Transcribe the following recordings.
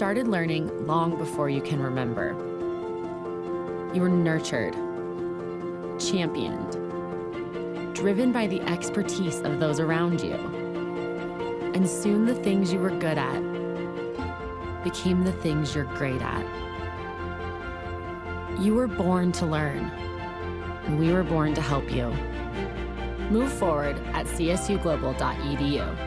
started learning long before you can remember. You were nurtured, championed, driven by the expertise of those around you. And soon the things you were good at became the things you're great at. You were born to learn, and we were born to help you. Move forward at csuglobal.edu.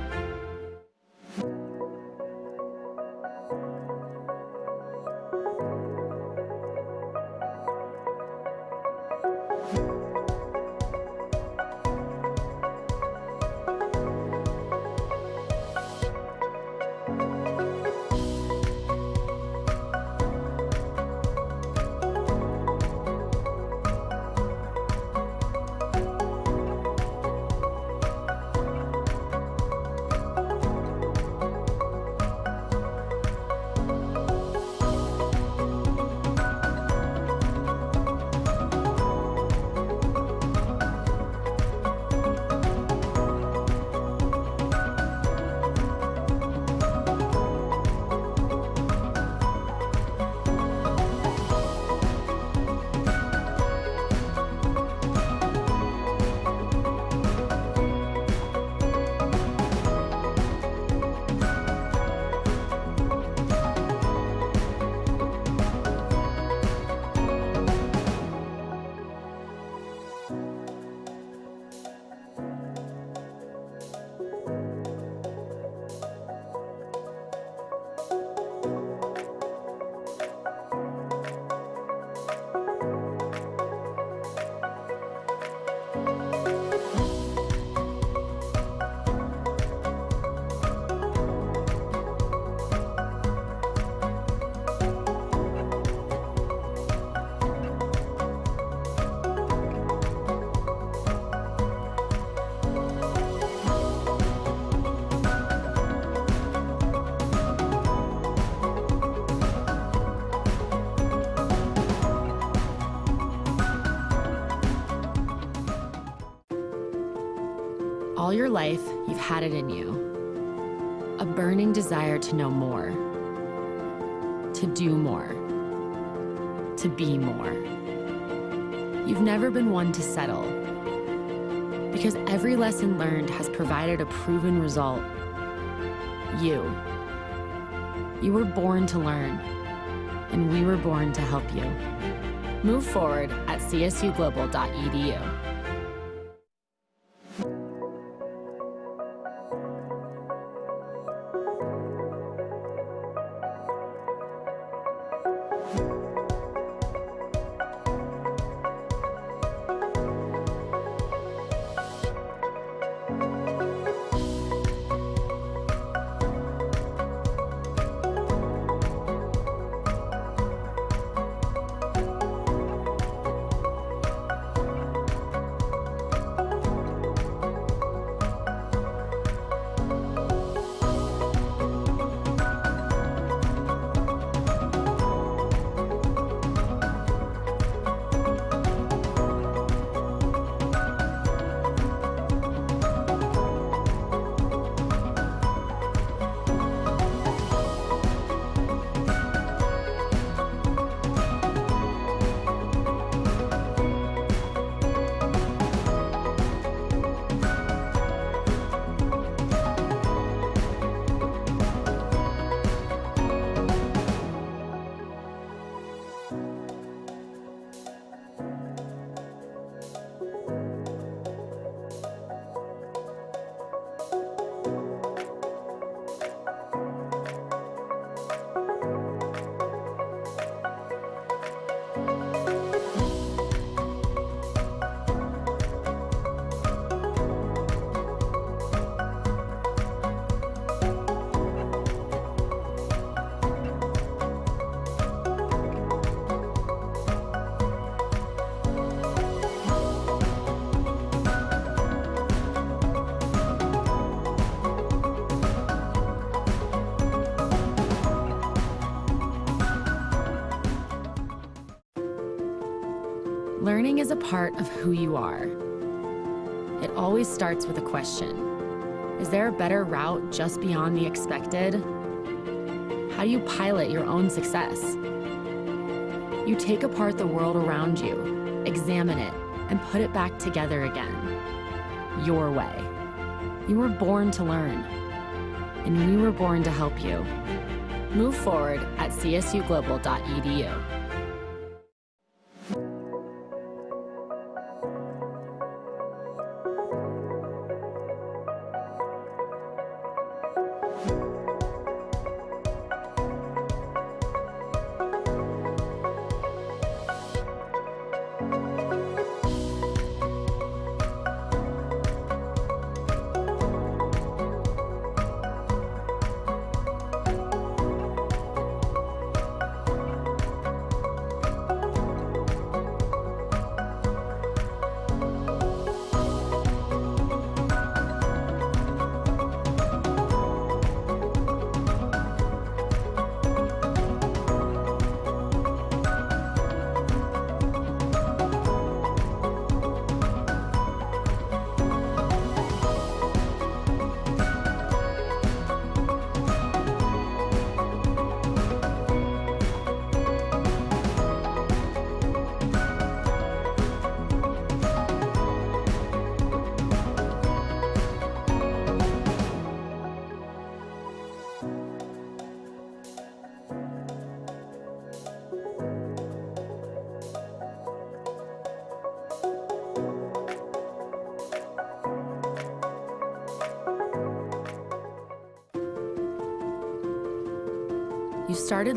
every lesson learned has provided a proven result. You. You were born to learn, and we were born to help you. Move forward at csuglobal.edu. you are. It always starts with a question. Is there a better route just beyond the expected? How do you pilot your own success? You take apart the world around you, examine it, and put it back together again. Your way. You were born to learn, and we were born to help you. Move forward at csuglobal.edu.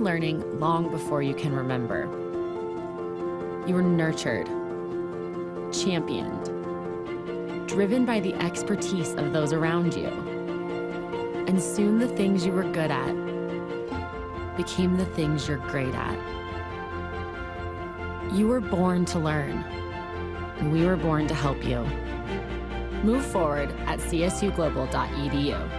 learning long before you can remember. You were nurtured, championed, driven by the expertise of those around you. And soon the things you were good at became the things you're great at. You were born to learn, and we were born to help you. Move forward at csuglobal.edu.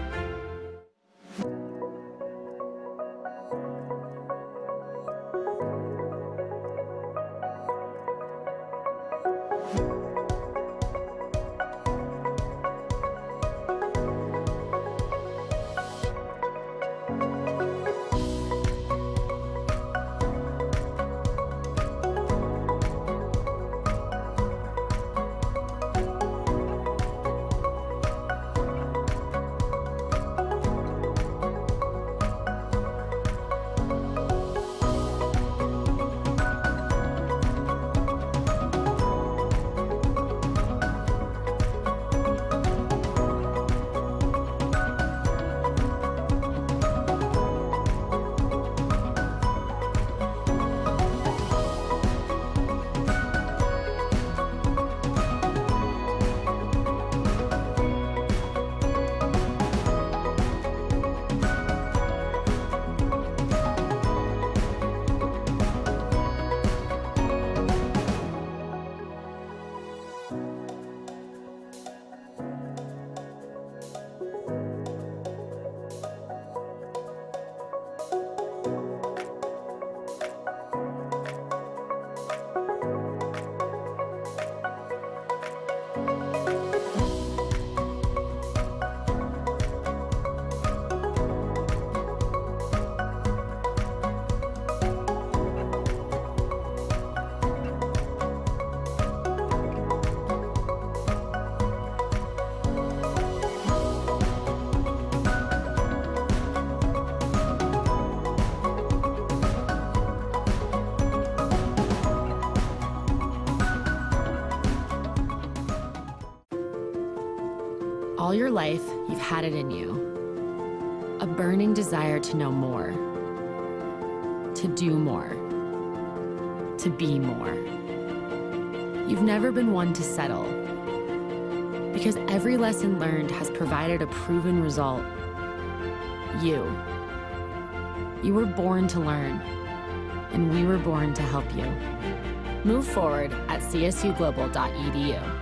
your life, you've had it in you. A burning desire to know more, to do more, to be more. You've never been one to settle because every lesson learned has provided a proven result. You. You were born to learn, and we were born to help you. Move forward at csuglobal.edu.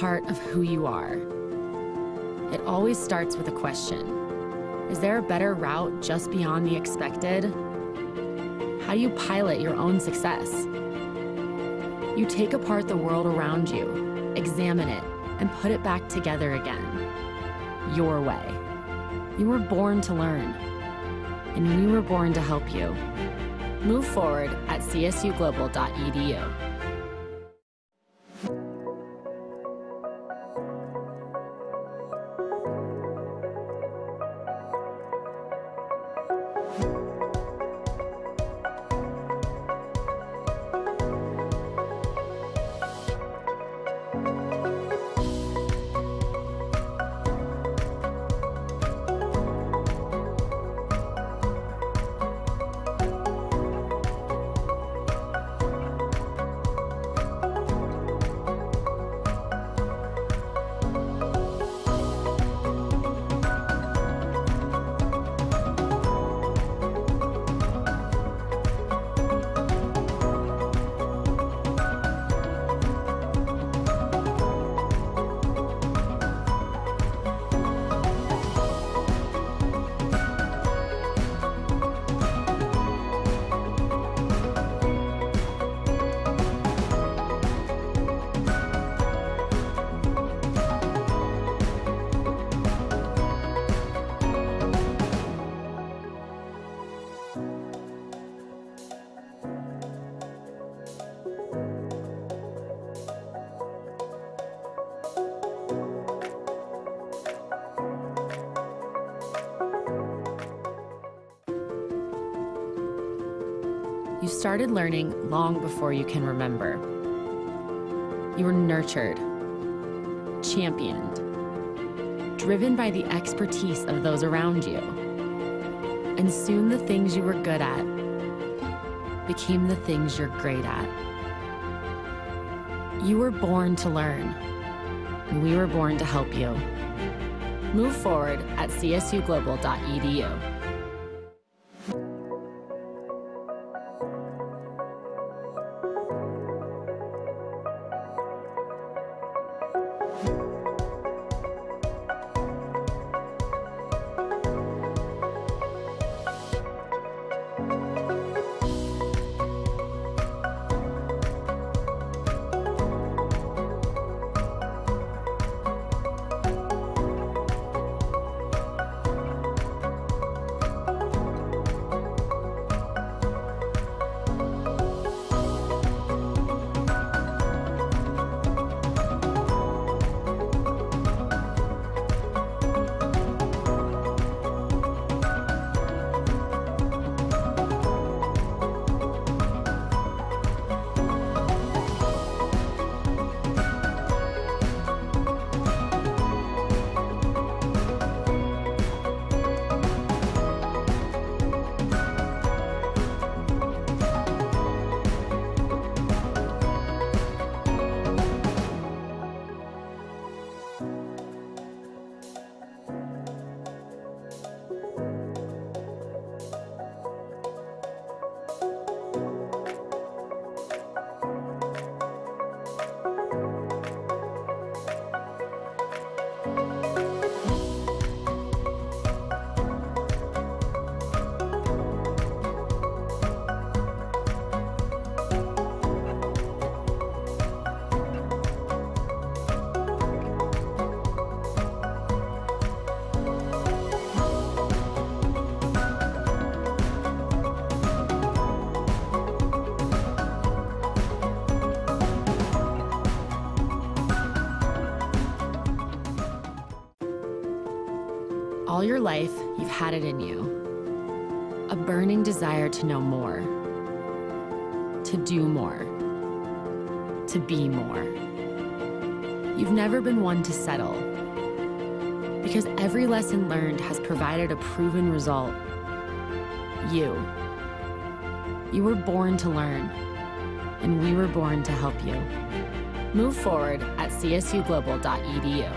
part of who you are. It always starts with a question. Is there a better route just beyond the expected? How do you pilot your own success? You take apart the world around you, examine it, and put it back together again. Your way. You were born to learn, and we were born to help you. Move forward at csuglobal.edu. started learning long before you can remember. You were nurtured, championed, driven by the expertise of those around you. And soon the things you were good at became the things you're great at. You were born to learn, and we were born to help you. Move forward at csuglobal.edu. to help you. Move forward at csuglobal.edu.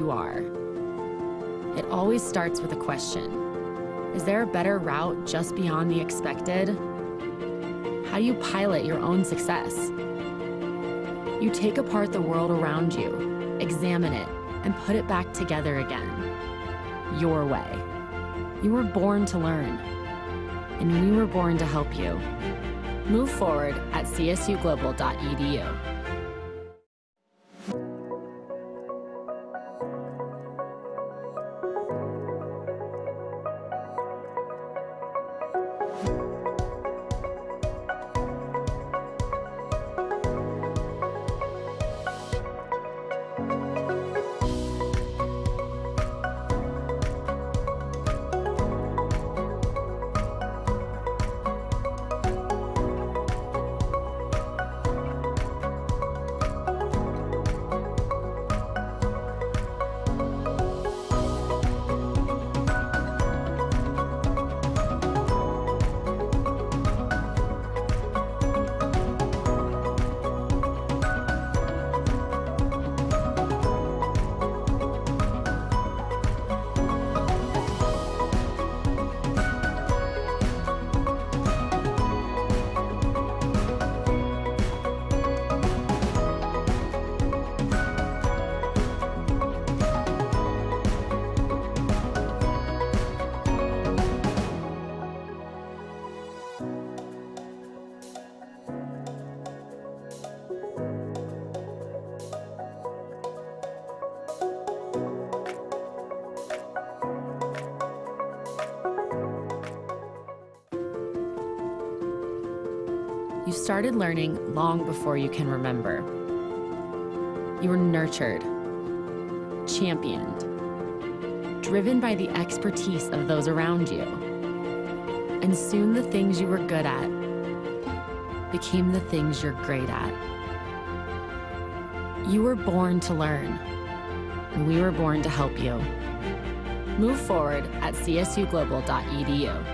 you are. It always starts with a question. Is there a better route just beyond the expected? How do you pilot your own success? You take apart the world around you, examine it, and put it back together again. Your way. You were born to learn, and we were born to help you. Move forward at csuglobal.edu. started learning long before you can remember. You were nurtured, championed, driven by the expertise of those around you. And soon the things you were good at became the things you're great at. You were born to learn, and we were born to help you. Move forward at csuglobal.edu.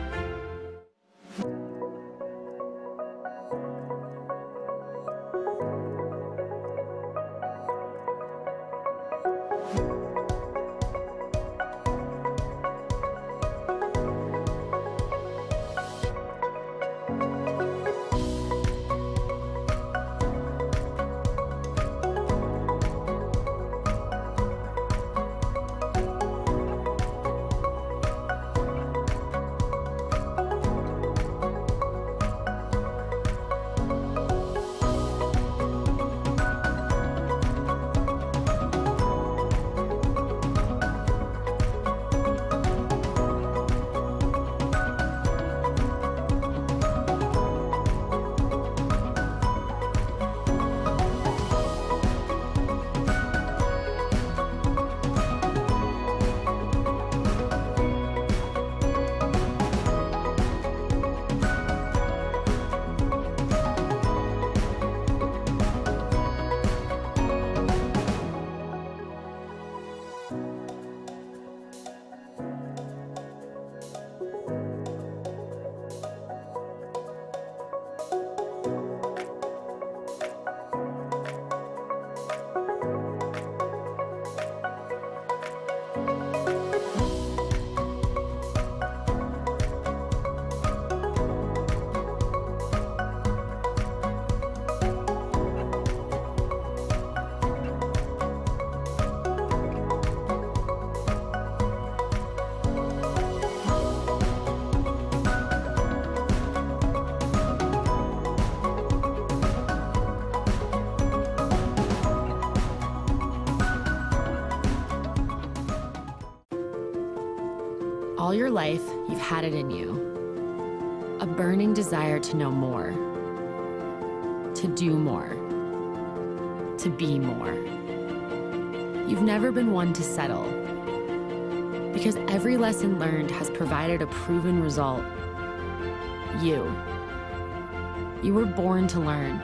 born to learn,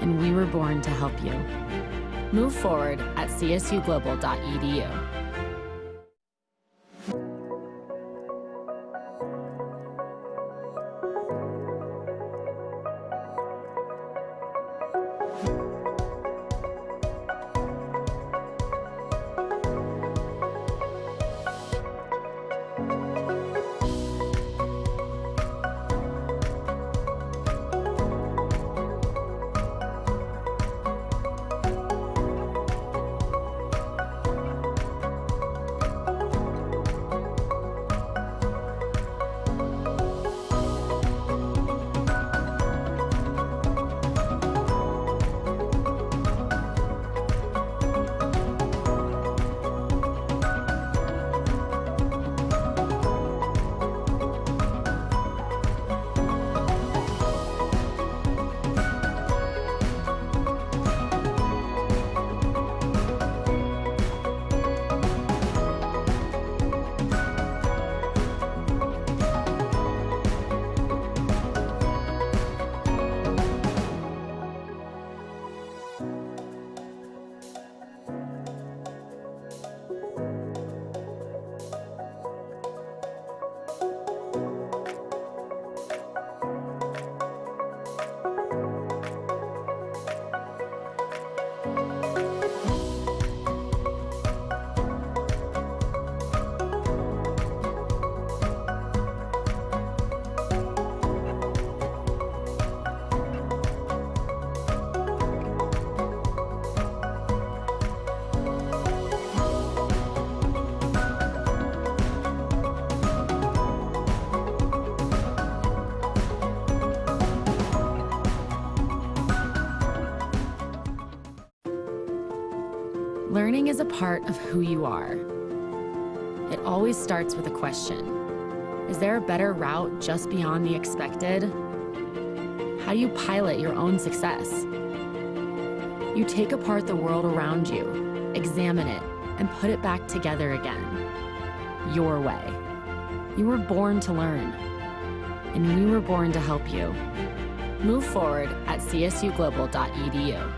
and we were born to help you. Move forward at csuglobal.edu. is a part of who you are. It always starts with a question. Is there a better route just beyond the expected? How do you pilot your own success? You take apart the world around you, examine it, and put it back together again. Your way. You were born to learn, and we were born to help you. Move forward at csuglobal.edu.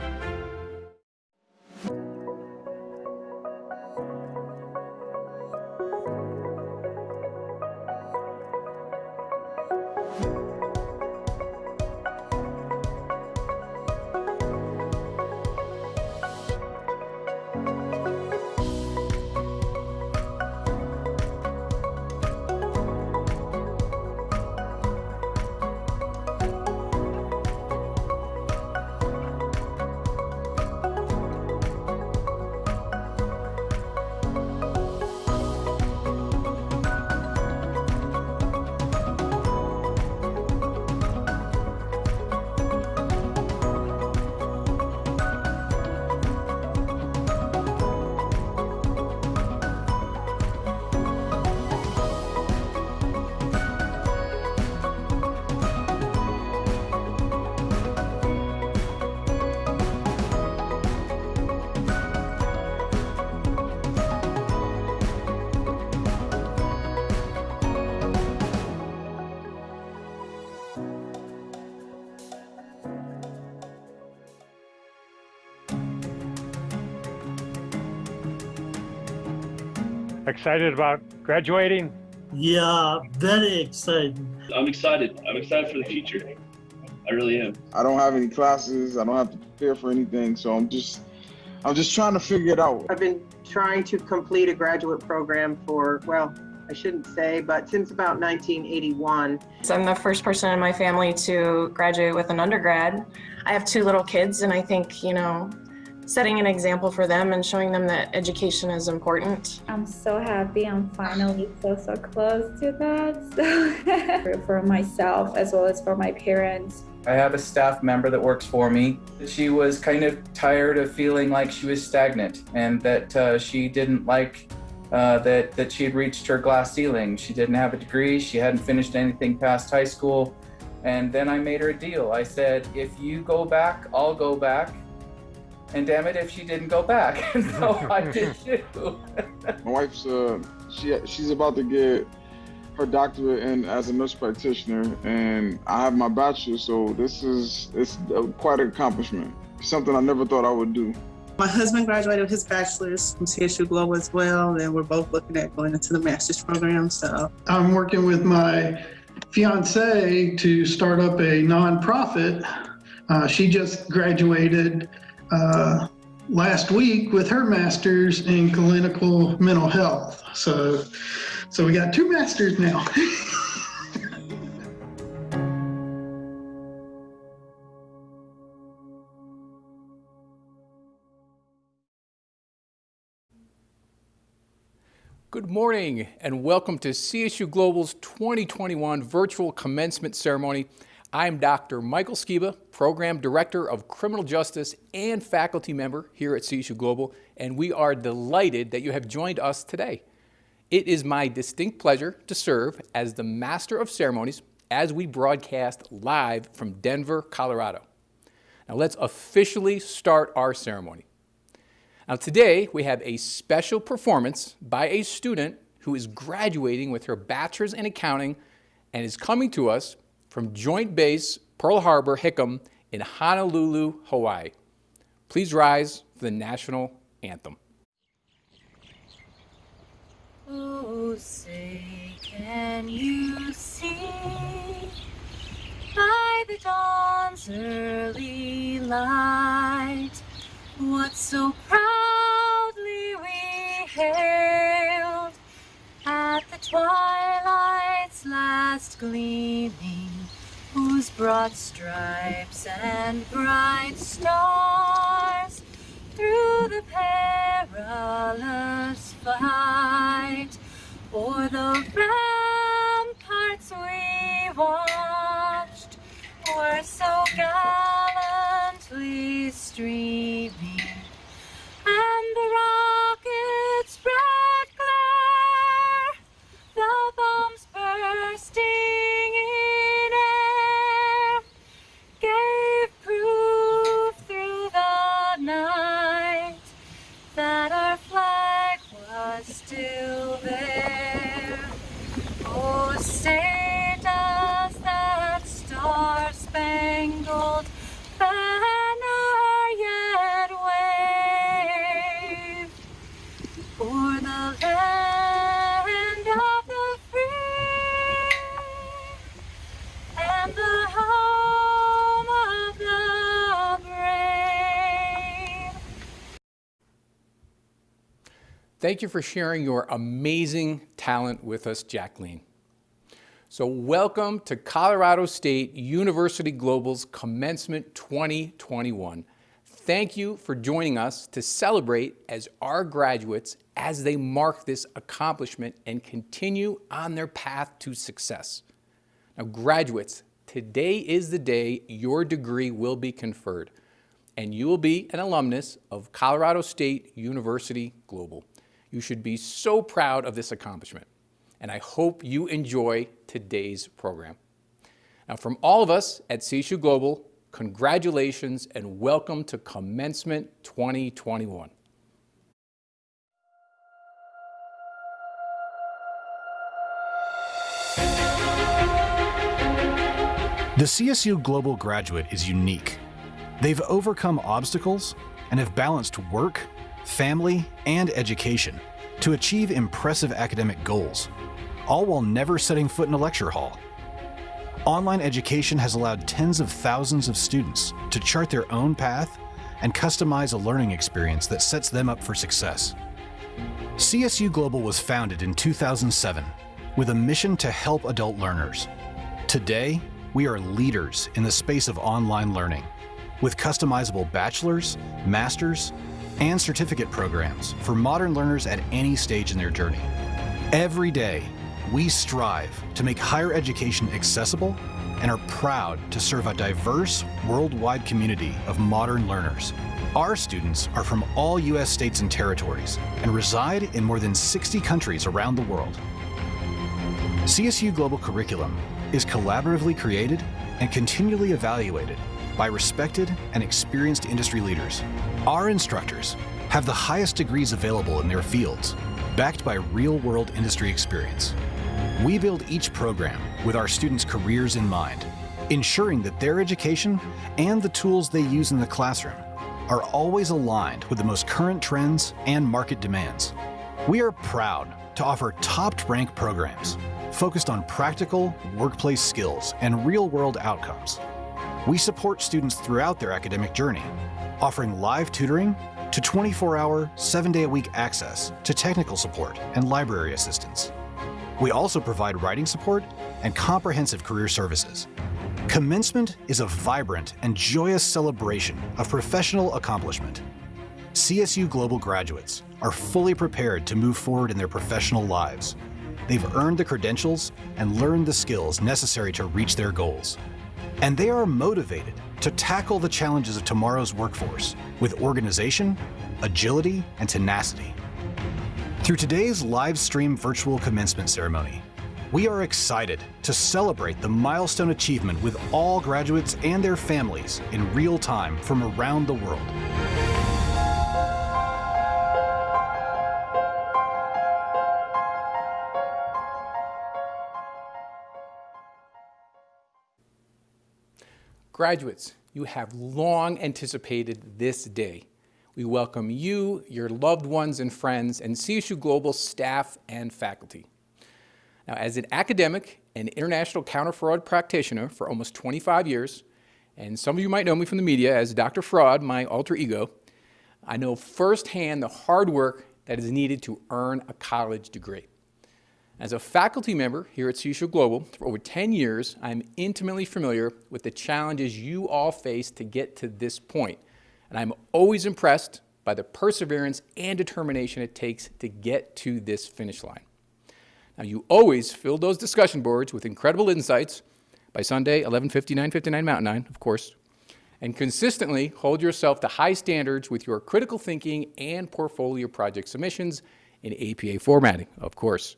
Excited about graduating? Yeah, very excited. I'm excited. I'm excited for the future. I really am. I don't have any classes. I don't have to prepare for anything. So I'm just, I'm just trying to figure it out. I've been trying to complete a graduate program for, well, I shouldn't say, but since about 1981. So I'm the first person in my family to graduate with an undergrad. I have two little kids, and I think, you know, setting an example for them and showing them that education is important. I'm so happy I'm finally so, so close to that. So for myself as well as for my parents. I have a staff member that works for me. She was kind of tired of feeling like she was stagnant and that uh, she didn't like uh, that, that she had reached her glass ceiling. She didn't have a degree, she hadn't finished anything past high school. And then I made her a deal. I said, if you go back, I'll go back and damn it if she didn't go back. And so I did too. My wife's uh, she she's about to get her doctorate in as a nurse practitioner, and I have my bachelor. So this is it's quite an accomplishment. Something I never thought I would do. My husband graduated with his bachelor's from CSU Global as well, and we're both looking at going into the master's program. So I'm working with my fiance to start up a nonprofit. Uh, she just graduated uh, last week with her master's in clinical mental health. So, so we got two masters now. Good morning and welcome to CSU Global's 2021 virtual commencement ceremony. I'm Dr. Michael Skiba, Program Director of Criminal Justice and faculty member here at CSU Global, and we are delighted that you have joined us today. It is my distinct pleasure to serve as the Master of Ceremonies as we broadcast live from Denver, Colorado. Now let's officially start our ceremony. Now today we have a special performance by a student who is graduating with her bachelor's in accounting and is coming to us from Joint Base Pearl Harbor Hickam in Honolulu, Hawaii. Please rise for the national anthem. Oh, say, can you see by the dawn's early light what so proudly we hailed at the twilight's last gleaming? whose broad stripes and bright stars through the perilous fight o'er the ramparts we watched were so gallantly streaming and the rockets' red glare, the bombs bursting. Thank you for sharing your amazing talent with us, Jacqueline. So welcome to Colorado State University Global's Commencement 2021. Thank you for joining us to celebrate as our graduates as they mark this accomplishment and continue on their path to success. Now graduates, today is the day your degree will be conferred and you will be an alumnus of Colorado State University Global. You should be so proud of this accomplishment, and I hope you enjoy today's program. Now, from all of us at CSU Global, congratulations and welcome to Commencement 2021. The CSU Global graduate is unique. They've overcome obstacles and have balanced work, family, and education to achieve impressive academic goals, all while never setting foot in a lecture hall. Online education has allowed tens of thousands of students to chart their own path and customize a learning experience that sets them up for success. CSU Global was founded in 2007 with a mission to help adult learners. Today, we are leaders in the space of online learning with customizable bachelor's, master's, and certificate programs for modern learners at any stage in their journey. Every day, we strive to make higher education accessible and are proud to serve a diverse worldwide community of modern learners. Our students are from all U.S. states and territories and reside in more than 60 countries around the world. CSU Global Curriculum is collaboratively created and continually evaluated by respected and experienced industry leaders. Our instructors have the highest degrees available in their fields, backed by real-world industry experience. We build each program with our students' careers in mind, ensuring that their education and the tools they use in the classroom are always aligned with the most current trends and market demands. We are proud to offer top-ranked programs focused on practical workplace skills and real-world outcomes. We support students throughout their academic journey, offering live tutoring to 24-hour, 7-day-a-week access to technical support and library assistance. We also provide writing support and comprehensive career services. Commencement is a vibrant and joyous celebration of professional accomplishment. CSU Global graduates are fully prepared to move forward in their professional lives. They've earned the credentials and learned the skills necessary to reach their goals. And they are motivated to tackle the challenges of tomorrow's workforce with organization, agility, and tenacity. Through today's live stream virtual commencement ceremony, we are excited to celebrate the milestone achievement with all graduates and their families in real time from around the world. Graduates, you have long anticipated this day. We welcome you, your loved ones and friends, and CSU Global staff and faculty. Now, as an academic and international counter-fraud practitioner for almost 25 years, and some of you might know me from the media as Dr. Fraud, my alter ego, I know firsthand the hard work that is needed to earn a college degree. As a faculty member here at CSU Global for over 10 years, I'm intimately familiar with the challenges you all face to get to this point, and I'm always impressed by the perseverance and determination it takes to get to this finish line. Now, you always fill those discussion boards with incredible insights by Sunday, 11:59, 59 Mountain Time, of course, and consistently hold yourself to high standards with your critical thinking and portfolio project submissions in APA formatting, of course.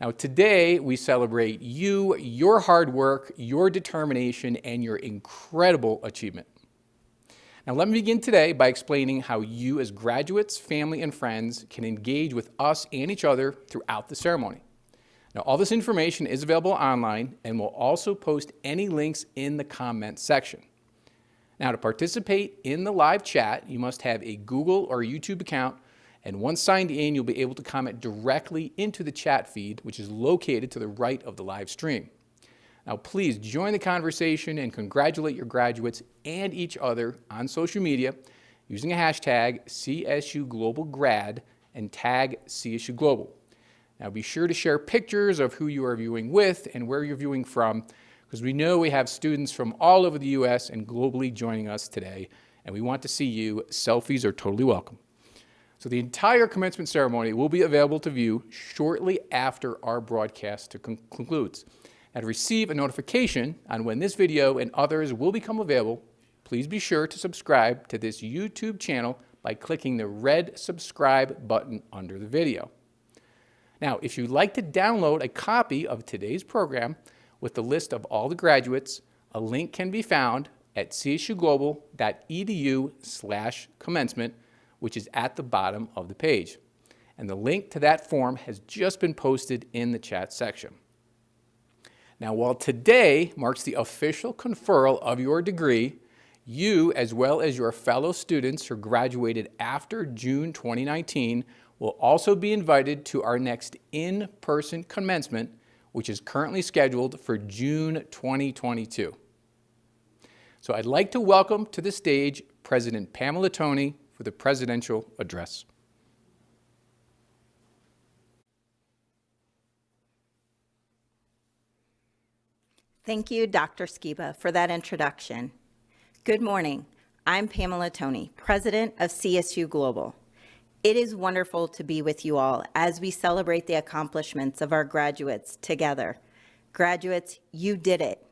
Now today we celebrate you, your hard work, your determination, and your incredible achievement. Now let me begin today by explaining how you as graduates, family, and friends can engage with us and each other throughout the ceremony. Now all this information is available online and we'll also post any links in the comment section. Now to participate in the live chat, you must have a Google or YouTube account and once signed in, you'll be able to comment directly into the chat feed, which is located to the right of the live stream. Now, please join the conversation and congratulate your graduates and each other on social media using a hashtag CSUGlobalGrad and tag CSU Global. Now, be sure to share pictures of who you are viewing with and where you're viewing from, because we know we have students from all over the U.S. and globally joining us today, and we want to see you. Selfies are totally welcome. So the entire commencement ceremony will be available to view shortly after our broadcast con concludes. And to receive a notification on when this video and others will become available, please be sure to subscribe to this YouTube channel by clicking the red subscribe button under the video. Now, if you'd like to download a copy of today's program with the list of all the graduates, a link can be found at csuglobal.edu slash commencement which is at the bottom of the page. And the link to that form has just been posted in the chat section. Now, while today marks the official conferral of your degree, you, as well as your fellow students who graduated after June 2019, will also be invited to our next in-person commencement, which is currently scheduled for June 2022. So I'd like to welcome to the stage President Pamela Toney, for the presidential address. Thank you, Dr. Skiba, for that introduction. Good morning. I'm Pamela Toney, President of CSU Global. It is wonderful to be with you all as we celebrate the accomplishments of our graduates together. Graduates, you did it.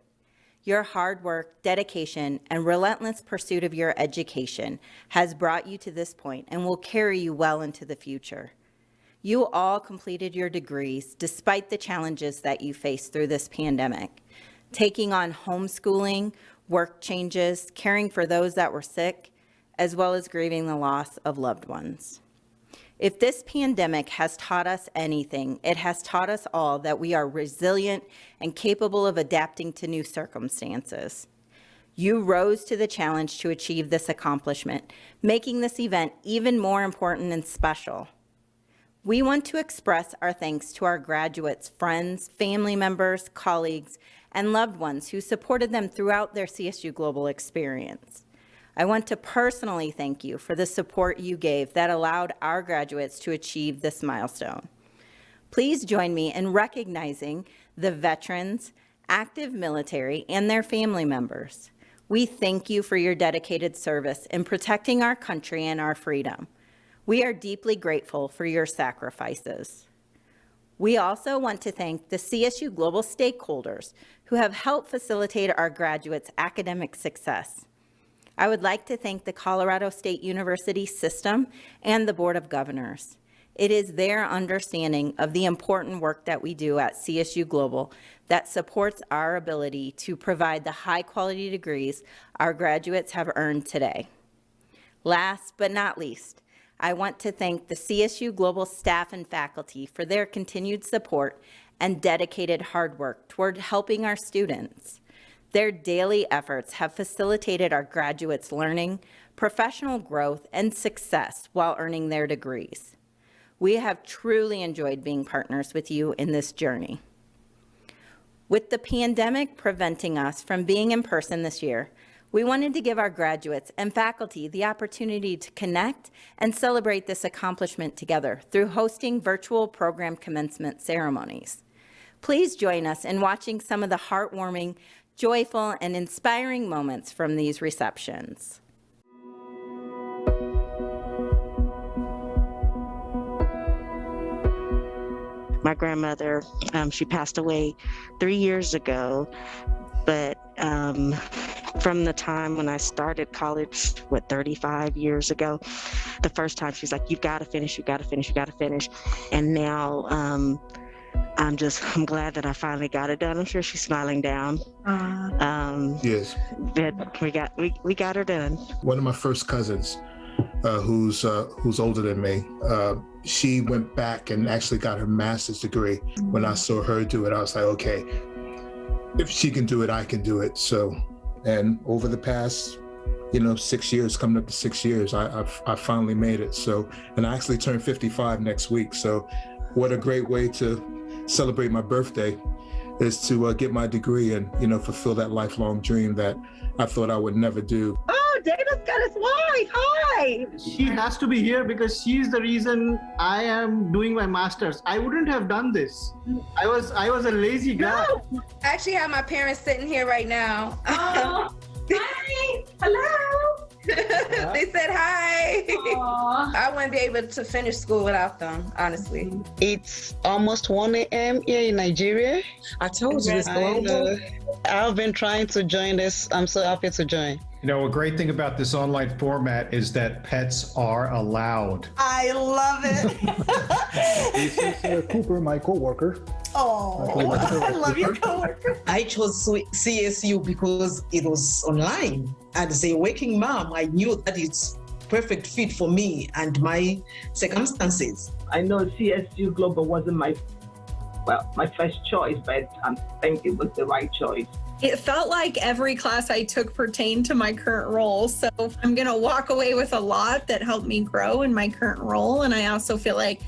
Your hard work, dedication, and relentless pursuit of your education has brought you to this point and will carry you well into the future. You all completed your degrees despite the challenges that you faced through this pandemic. Taking on homeschooling, work changes, caring for those that were sick, as well as grieving the loss of loved ones. If this pandemic has taught us anything, it has taught us all that we are resilient and capable of adapting to new circumstances. You rose to the challenge to achieve this accomplishment, making this event even more important and special. We want to express our thanks to our graduates, friends, family members, colleagues, and loved ones who supported them throughout their CSU Global experience. I want to personally thank you for the support you gave that allowed our graduates to achieve this milestone. Please join me in recognizing the veterans, active military, and their family members. We thank you for your dedicated service in protecting our country and our freedom. We are deeply grateful for your sacrifices. We also want to thank the CSU Global stakeholders who have helped facilitate our graduates' academic success. I would like to thank the Colorado State University system and the Board of Governors. It is their understanding of the important work that we do at CSU Global that supports our ability to provide the high quality degrees our graduates have earned today. Last but not least, I want to thank the CSU Global staff and faculty for their continued support and dedicated hard work toward helping our students. Their daily efforts have facilitated our graduates' learning, professional growth, and success while earning their degrees. We have truly enjoyed being partners with you in this journey. With the pandemic preventing us from being in person this year, we wanted to give our graduates and faculty the opportunity to connect and celebrate this accomplishment together through hosting virtual program commencement ceremonies. Please join us in watching some of the heartwarming joyful, and inspiring moments from these receptions. My grandmother, um, she passed away three years ago, but um, from the time when I started college, what, 35 years ago, the first time she's like, you've got to finish, you've got to finish, you've got to finish. And now um, I'm just I'm glad that I finally got it done. I'm sure she's smiling down. Um, Yes. but we got we, we got her done. One of my first cousins, uh, who's uh, who's older than me, uh, she went back and actually got her master's degree. When I saw her do it, I was like, okay, if she can do it, I can do it. So, and over the past, you know, six years, coming up to six years, I, I've I finally made it. So, and I actually turn 55 next week. So, what a great way to celebrate my birthday is to uh, get my degree and you know fulfill that lifelong dream that I thought I would never do. Oh, Dana's got his wife. Hi. She has to be here because she's the reason I am doing my masters. I wouldn't have done this. I was I was a lazy guy. No. I actually have my parents sitting here right now. hi. Hello. they said hi. I wouldn't be able to finish school without them, honestly. It's almost 1 a.m. here in Nigeria. I told you it's uh, global. I've been trying to join this. I'm so happy to join. You know, a great thing about this online format is that pets are allowed. I love it. This is uh, Cooper, my coworker. Oh, I love your coworker. I chose CSU because it was online. As a working mom, I knew that it's perfect fit for me and my circumstances. I know CSU Global wasn't my well my first choice, but I think it was the right choice. It felt like every class I took pertained to my current role. So I'm going to walk away with a lot that helped me grow in my current role. And I also feel like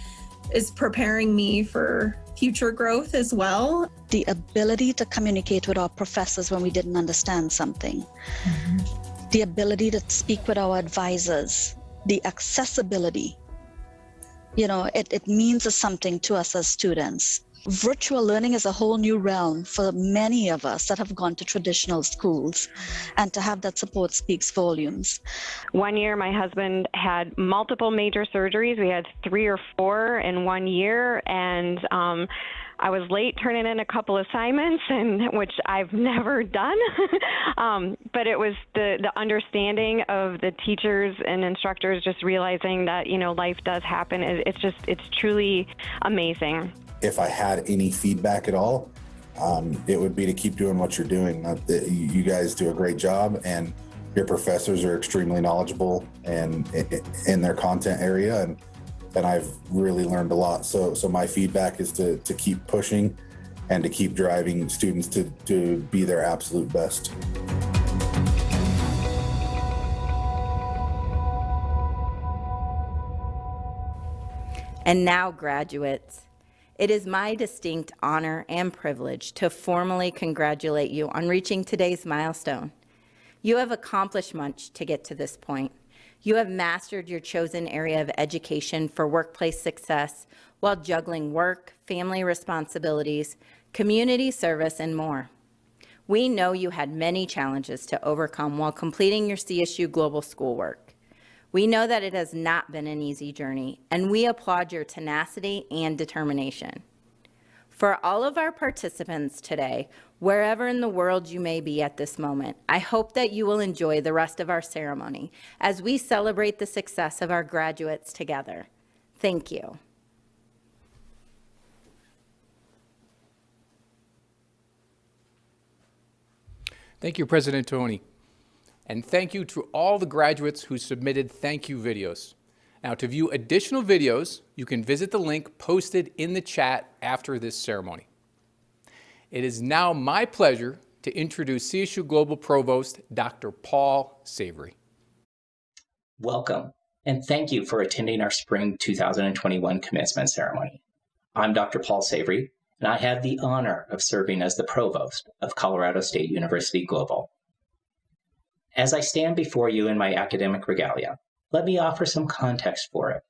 is preparing me for future growth as well. The ability to communicate with our professors when we didn't understand something, mm-hmm. the ability to speak with our advisors, the accessibility. You know, it, it means something to us as students. Virtual learning is a whole new realm for many of us that have gone to traditional schools, and to have that support speaks volumes. One year, my husband had multiple major surgeries. We had three or four in one year, and um, I was late turning in a couple assignments, and which I've never done. um, but it was the the understanding of the teachers and instructors just realizing that you know life does happen. It, it's just it's truly amazing. If I had any feedback at all, um, it would be to keep doing what you're doing. Uh, you guys do a great job, and your professors are extremely knowledgeable and in, in their content area, and and I've really learned a lot. So so my feedback is to to keep pushing, and to keep driving students to to be their absolute best. And now, graduates, it is my distinct honor and privilege to formally congratulate you on reaching today's milestone. You have accomplished much to get to this point. You have mastered your chosen area of education for workplace success while juggling work, family responsibilities, community service, and more. We know you had many challenges to overcome while completing your CSU Global schoolwork. We know that it has not been an easy journey, and we applaud your tenacity and determination. For all of our participants today, wherever in the world you may be at this moment, I hope that you will enjoy the rest of our ceremony as we celebrate the success of our graduates together. Thank you. Thank you, President Toney. And thank you to all the graduates who submitted thank you videos. Now, to view additional videos, you can visit the link posted in the chat after this ceremony. It is now my pleasure to introduce CSU Global Provost, Dr. Paul Savory. Welcome, and thank you for attending our Spring 2021 commencement ceremony. I'm Dr. Paul Savory, and I have the honor of serving as the Provost of Colorado State University Global. As I stand before you in my academic regalia, let me offer some context for it.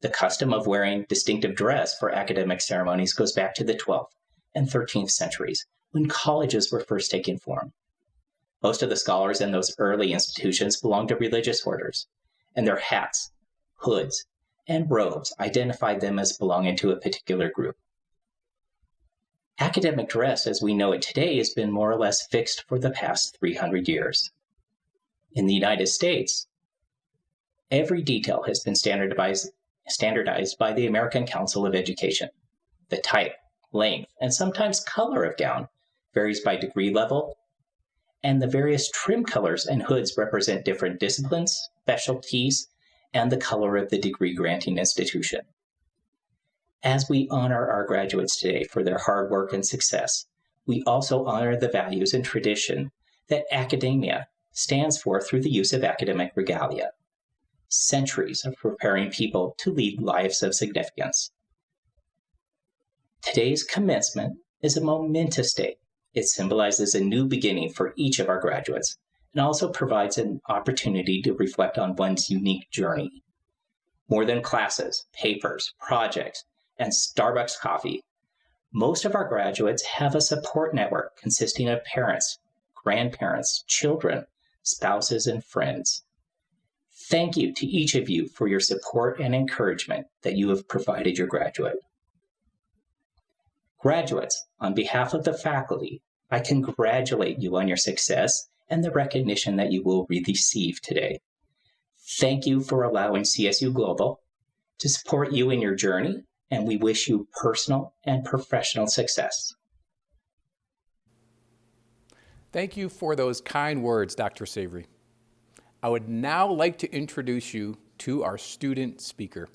The custom of wearing distinctive dress for academic ceremonies goes back to the 12th and 13th centuries, when colleges were first taking form. Most of the scholars in those early institutions belonged to religious orders, and their hats, hoods, and robes identified them as belonging to a particular group. Academic dress as we know it today has been more or less fixed for the past 300 years. In the United States, every detail has been standardized, standardized by the American Council of Education. The type, length, and sometimes color of gown varies by degree level, and the various trim colors and hoods represent different disciplines, specialties, and the color of the degree granting institution. As we honor our graduates today for their hard work and success, we also honor the values and tradition that academia stands for through the use of academic regalia. Centuries of preparing people to lead lives of significance. Today's commencement is a momentous day. It symbolizes a new beginning for each of our graduates and also provides an opportunity to reflect on one's unique journey. More than classes, papers, projects, and Starbucks coffee, most of our graduates have a support network consisting of parents, grandparents, children, spouses, and friends. Thank you to each of you for your support and encouragement that you have provided your graduate. Graduates, on behalf of the faculty, I congratulate you on your success and the recognition that you will receive today. Thank you for allowing CSU Global to support you in your journey and we wish you personal and professional success. Thank you for those kind words, Dr. Savory. I would now like to introduce you to our student speaker.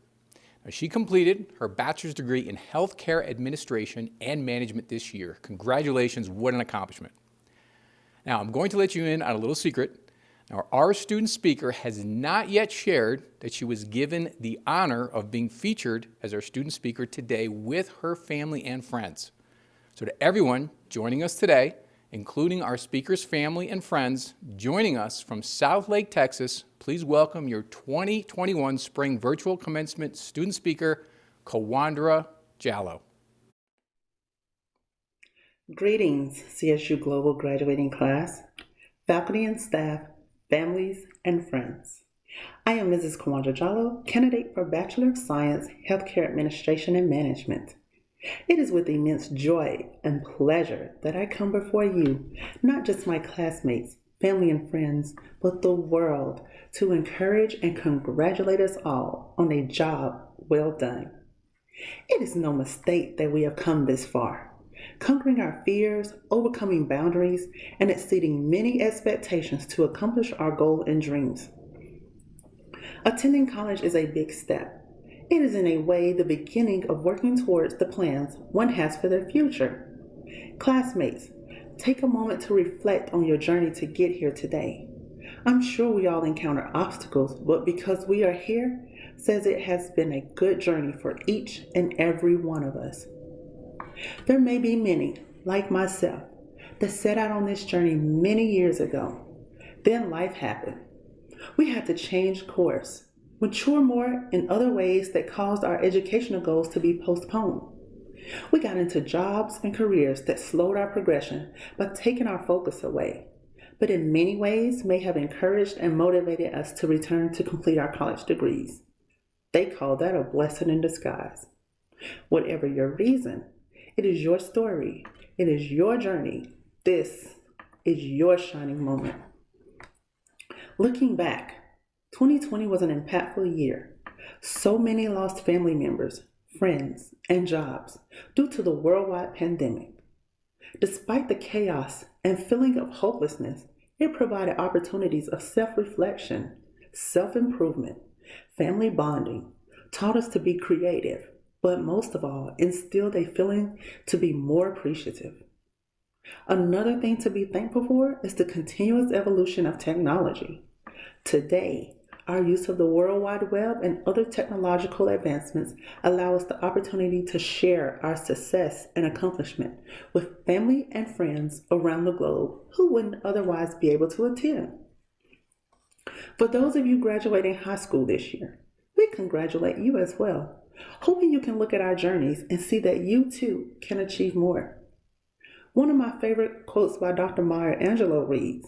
Now, she completed her bachelor's degree in healthcare administration and management this year. Congratulations, what an accomplishment. Now, I'm going to let you in on a little secret. Now, our student speaker has not yet shared that she was given the honor of being featured as our student speaker today with her family and friends. So to everyone joining us today, including our speaker's family and friends joining us from Southlake, Texas, please welcome your 2021 Spring Virtual Commencement student speaker, Kawandra Jallo. Greetings, CSU Global graduating class, faculty and staff, families, and friends. I am Mrs. Kawandra Jallo, candidate for Bachelor of Science, Healthcare Administration and Management. It is with immense joy and pleasure that I come before you, not just my classmates, family, and friends, but the world, to encourage and congratulate us all on a job well done. It is no mistake that we have come this far conquering our fears, overcoming boundaries, and exceeding many expectations to accomplish our goal and dreams. Attending college is a big step. It is in a way the beginning of working towards the plans one has for their future. Classmates, take a moment to reflect on your journey to get here today. I'm sure we all encounter obstacles, but because we are here, says it has been a good journey for each and every one of us. There may be many, like myself, that set out on this journey many years ago. Then life happened. We had to change course, mature more in other ways that caused our educational goals to be postponed. We got into jobs and careers that slowed our progression by taking our focus away, but in many ways may have encouraged and motivated us to return to complete our college degrees. They call that a blessing in disguise. Whatever your reason, it is your story. It is your journey. This is your shining moment. Looking back, 2020 was an impactful year. So many lost family members, friends, and jobs due to the worldwide pandemic. Despite the chaos and feeling of hopelessness, it provided opportunities of self reflection, self improvement, family bonding, taught us to be creative, but most of all, instilled a feeling to be more appreciative. Another thing to be thankful for is the continuous evolution of technology. Today, our use of the World Wide Web and other technological advancements allow us the opportunity to share our success and accomplishment with family and friends around the globe who wouldn't otherwise be able to attend. For those of you graduating high school this year, we congratulate you as well hoping you can look at our journeys and see that you too can achieve more. One of my favorite quotes by Dr. Maya Angelou reads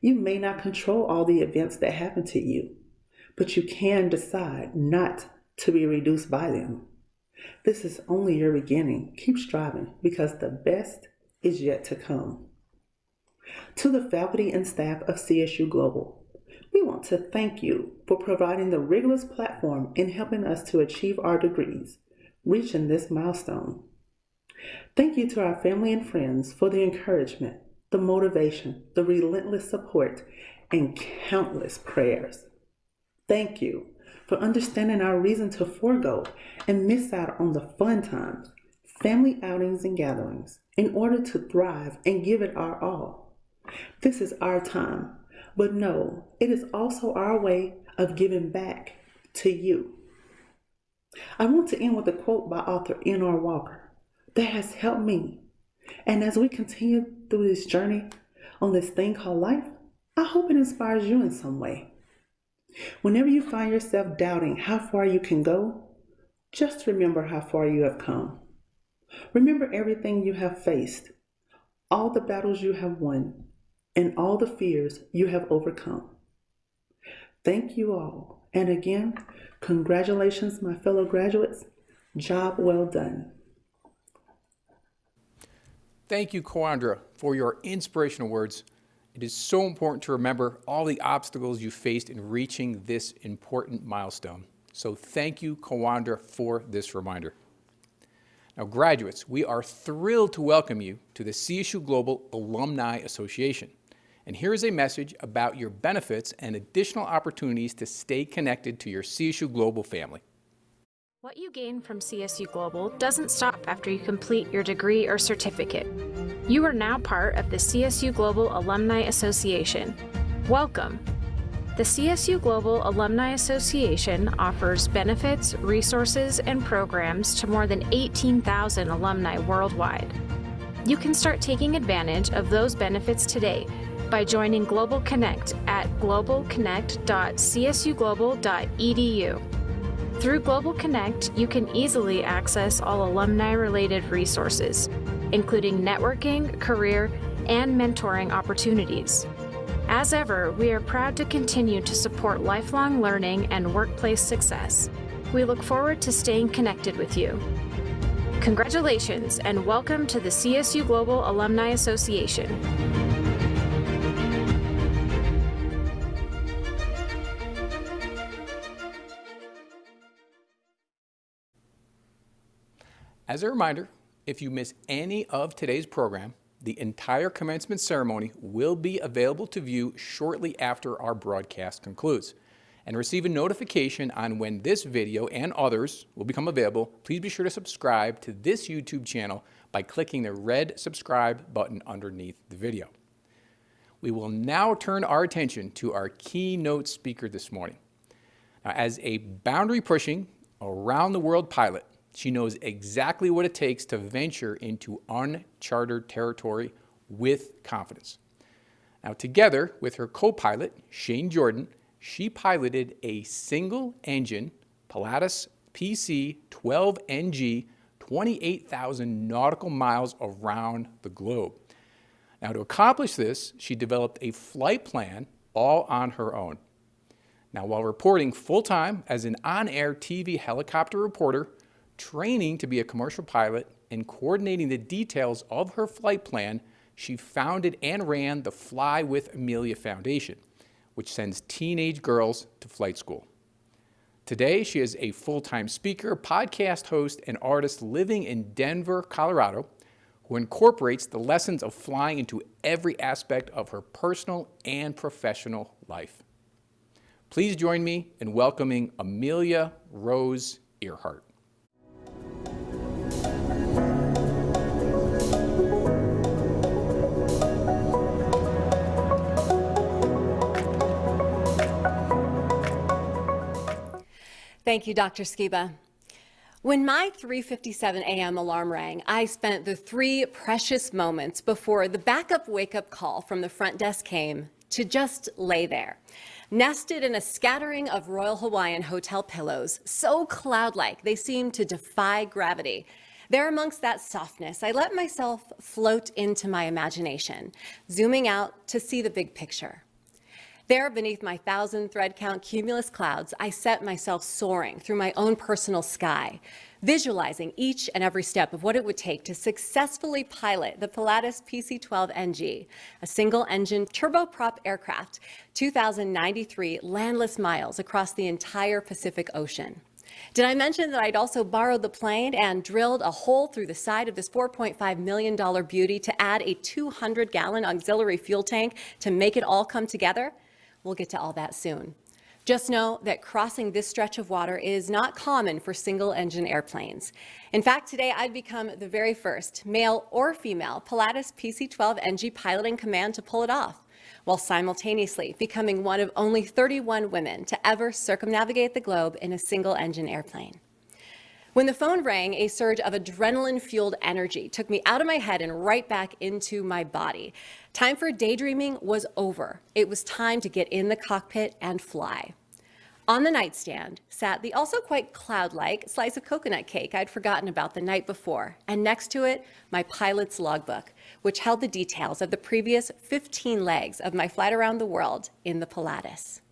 You may not control all the events that happen to you, but you can decide not to be reduced by them. This is only your beginning. Keep striving because the best is yet to come. To the faculty and staff of CSU Global, we want to thank you for providing the rigorous platform in helping us to achieve our degrees, reaching this milestone. Thank you to our family and friends for the encouragement, the motivation, the relentless support, and countless prayers. Thank you for understanding our reason to forego and miss out on the fun times, family outings, and gatherings in order to thrive and give it our all. This is our time, but no, it is also our way of giving back to you. I want to end with a quote by author N.R. Walker that has helped me. And as we continue through this journey on this thing called life, I hope it inspires you in some way. Whenever you find yourself doubting how far you can go, just remember how far you have come. Remember everything you have faced, all the battles you have won, and all the fears you have overcome. Thank you all. And again, congratulations, my fellow graduates. Job well done. Thank you, Kawandra, for your inspirational words. It is so important to remember all the obstacles you faced in reaching this important milestone. So thank you, Kawandra, for this reminder. Now, graduates, we are thrilled to welcome you to the CSU Global Alumni Association. And here is a message about your benefits and additional opportunities to stay connected to your CSU Global family. What you gain from CSU Global doesn't stop after you complete your degree or certificate. You are now part of the CSU Global Alumni Association. Welcome. The CSU Global Alumni Association offers benefits, resources, and programs to more than 18,000 alumni worldwide. You can start taking advantage of those benefits today by joining Global Connect at globalconnect.csuglobal.edu. Through Global Connect, you can easily access all alumni related resources, including networking, career, and mentoring opportunities. As ever, we are proud to continue to support lifelong learning and workplace success. We look forward to staying connected with you. Congratulations and welcome to the CSU Global Alumni Association. As a reminder, if you miss any of today's program, the entire commencement ceremony will be available to view shortly after our broadcast concludes. And receive a notification on when this video and others will become available, please be sure to subscribe to this YouTube channel by clicking the red subscribe button underneath the video. We will now turn our attention to our keynote speaker this morning. Now, as a boundary pushing, around the world pilot, she knows exactly what it takes to venture into uncharted territory with confidence. Now, together with her co pilot, Shane Jordan, she piloted a single engine Pilatus PC 12NG 28,000 nautical miles around the globe. Now, to accomplish this, she developed a flight plan all on her own. Now, while reporting full time as an on air TV helicopter reporter, training to be a commercial pilot, and coordinating the details of her flight plan, she founded and ran the Fly with Amelia Foundation, which sends teenage girls to flight school. Today, she is a full-time speaker, podcast host, and artist living in Denver, Colorado, who incorporates the lessons of flying into every aspect of her personal and professional life. Please join me in welcoming Amelia Rose Earhart. Thank you, Dr. Skiba. When my 3:57 a.m. alarm rang, I spent the three precious moments before the backup wake-up call from the front desk came to just lay there, nested in a scattering of Royal Hawaiian hotel pillows, so cloud-like they seemed to defy gravity. There amongst that softness, I let myself float into my imagination, zooming out to see the big picture. There, beneath my thousand thread count cumulus clouds, I set myself soaring through my own personal sky, visualizing each and every step of what it would take to successfully pilot the Pilatus PC-12NG, a single-engine turboprop aircraft, 2,093 landless miles across the entire Pacific Ocean. Did I mention that I'd also borrowed the plane and drilled a hole through the side of this $4.5 million beauty to add a 200 gallon auxiliary fuel tank to make it all come together? We'll get to all that soon. Just know that crossing this stretch of water is not common for single engine airplanes. In fact, today I've become the very first male or female Pilatus PC-12 NG piloting command to pull it off while simultaneously becoming one of only 31 women to ever circumnavigate the globe in a single-engine airplane. When the phone rang, a surge of adrenaline-fueled energy took me out of my head and right back into my body. Time for daydreaming was over. It was time to get in the cockpit and fly. On the nightstand sat the also quite cloud-like slice of coconut cake I'd forgotten about the night before, and next to it, my pilot's logbook, which held the details of the previous 15 legs of my flight around the world in the Pilatus.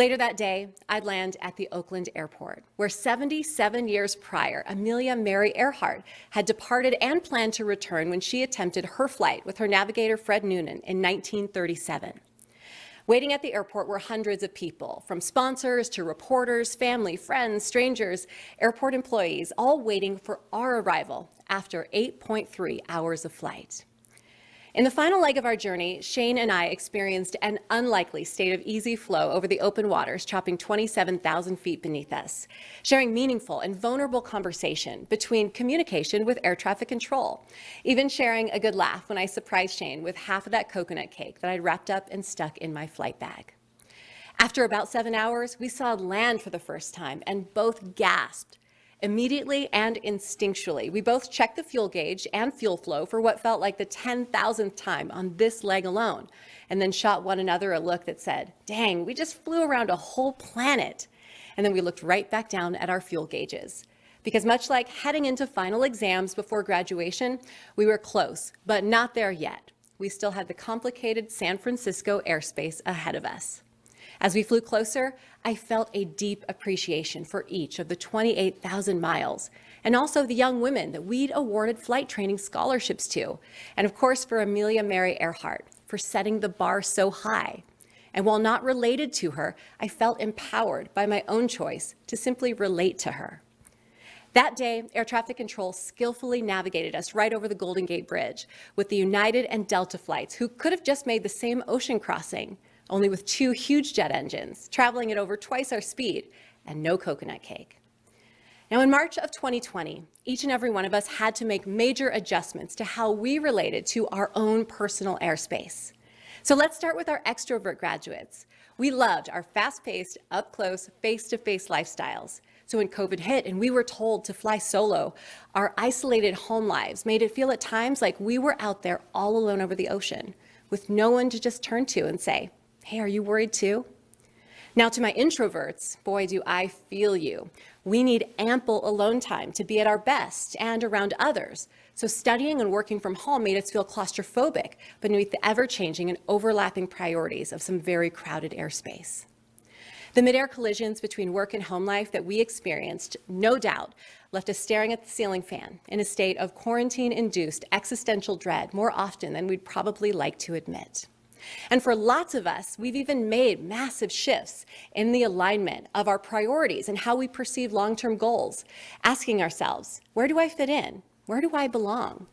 Later that day, I'd land at the Oakland airport, where 77 years prior, Amelia Mary Earhart had departed and planned to return when she attempted her flight with her navigator Fred Noonan in 1937. Waiting at the airport were hundreds of people, from sponsors to reporters, family, friends, strangers, airport employees, all waiting for our arrival after 8.3 hours of flight. In the final leg of our journey, Shane and I experienced an unlikely state of easy flow over the open waters, chopping 27,000 feet beneath us, sharing meaningful and vulnerable conversation between communication with air traffic control, even sharing a good laugh when I surprised Shane with half of that coconut cake that I'd wrapped up and stuck in my flight bag. After about seven hours, we saw land for the first time and both gasped Immediately and instinctually, we both checked the fuel gauge and fuel flow for what felt like the 10,000th time on this leg alone, and then shot one another a look that said, dang, we just flew around a whole planet. And then we looked right back down at our fuel gauges. Because much like heading into final exams before graduation, we were close, but not there yet. We still had the complicated San Francisco airspace ahead of us. As we flew closer, I felt a deep appreciation for each of the 28,000 miles, and also the young women that we'd awarded flight training scholarships to, and of course for Amelia Mary Earhart for setting the bar so high. And while not related to her, I felt empowered by my own choice to simply relate to her. That day, air traffic control skillfully navigated us right over the Golden Gate Bridge with the United and Delta flights who could have just made the same ocean crossing, only with two huge jet engines, traveling at over twice our speed, and no coconut cake. Now, in March of 2020, each and every one of us had to make major adjustments to how we related to our own personal airspace. So let's start with our extrovert graduates. We loved our fast-paced, up-close, face-to-face lifestyles. So when COVID hit and we were told to fly solo, our isolated home lives made it feel at times like we were out there all alone over the ocean with no one to just turn to and say, Hey, are you worried too? Now to my introverts, boy, do I feel you. We need ample alone time to be at our best and around others. So studying and working from home made us feel claustrophobic beneath the ever-changing and overlapping priorities of some very crowded airspace. The mid-air collisions between work and home life that we experienced, no doubt, left us staring at the ceiling fan in a state of quarantine-induced existential dread more often than we'd probably like to admit. And for lots of us, we've even made massive shifts in the alignment of our priorities and how we perceive long-term goals, asking ourselves, where do I fit in? Where do I belong?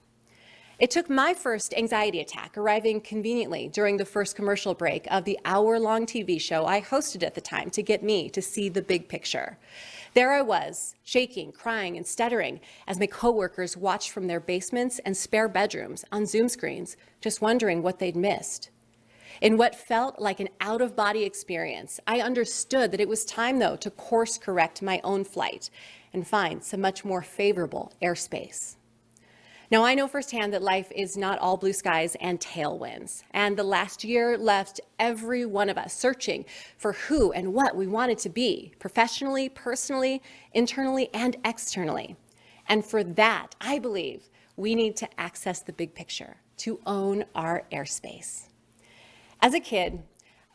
It took my first anxiety attack arriving conveniently during the first commercial break of the hour-long TV show I hosted at the time to get me to see the big picture. There I was, shaking, crying, and stuttering as my coworkers watched from their basements and spare bedrooms on Zoom screens, just wondering what they'd missed. In what felt like an out-of-body experience, I understood that it was time, though, to course correct my own flight and find some much more favorable airspace. Now, I know firsthand that life is not all blue skies and tailwinds, and the last year left every one of us searching for who and what we wanted to be, professionally, personally, internally, and externally. And for that, I believe we need to access the big picture, to own our airspace. As a kid,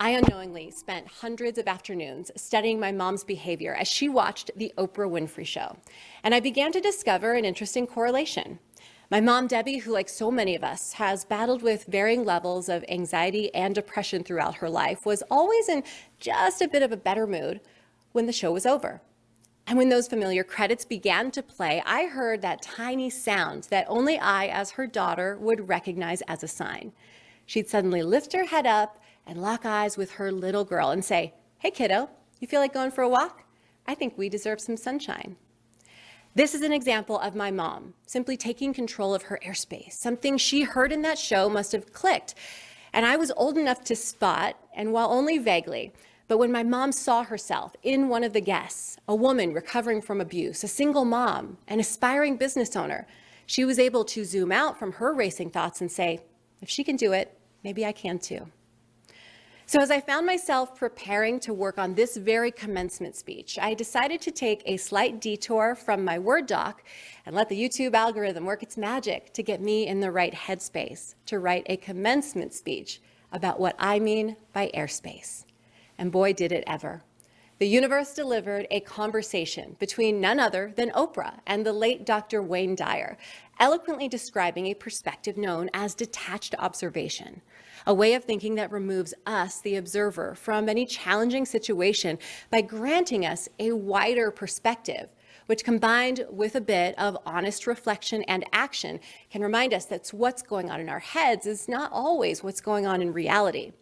I unknowingly spent hundreds of afternoons studying my mom's behavior as she watched The Oprah Winfrey Show, and I began to discover an interesting correlation. My mom, Debbie, who like so many of us has battled with varying levels of anxiety and depression throughout her life, was always in just a bit of a better mood when the show was over. And when those familiar credits began to play, I heard that tiny sound that only I, as her daughter, would recognize as a sign. She'd suddenly lift her head up and lock eyes with her little girl and say, Hey, kiddo, you feel like going for a walk? I think we deserve some sunshine. This is an example of my mom simply taking control of her airspace. Something she heard in that show must have clicked. And I was old enough to spot, and while only vaguely, but when my mom saw herself in one of the guests, a woman recovering from abuse, a single mom, an aspiring business owner, she was able to zoom out from her racing thoughts and say, if she can do it, maybe I can too. So as I found myself preparing to work on this very commencement speech, I decided to take a slight detour from my Word doc and let the YouTube algorithm work its magic to get me in the right headspace to write a commencement speech about what I mean by airspace. And boy, did it ever. The universe delivered a conversation between none other than Oprah and the late Dr. Wayne Dyer, eloquently describing a perspective known as detached observation a way of thinking that removes us, the observer, from any challenging situation by granting us a wider perspective which combined with a bit of honest reflection and action can remind us that what's going on in our heads is not always what's going on in reality.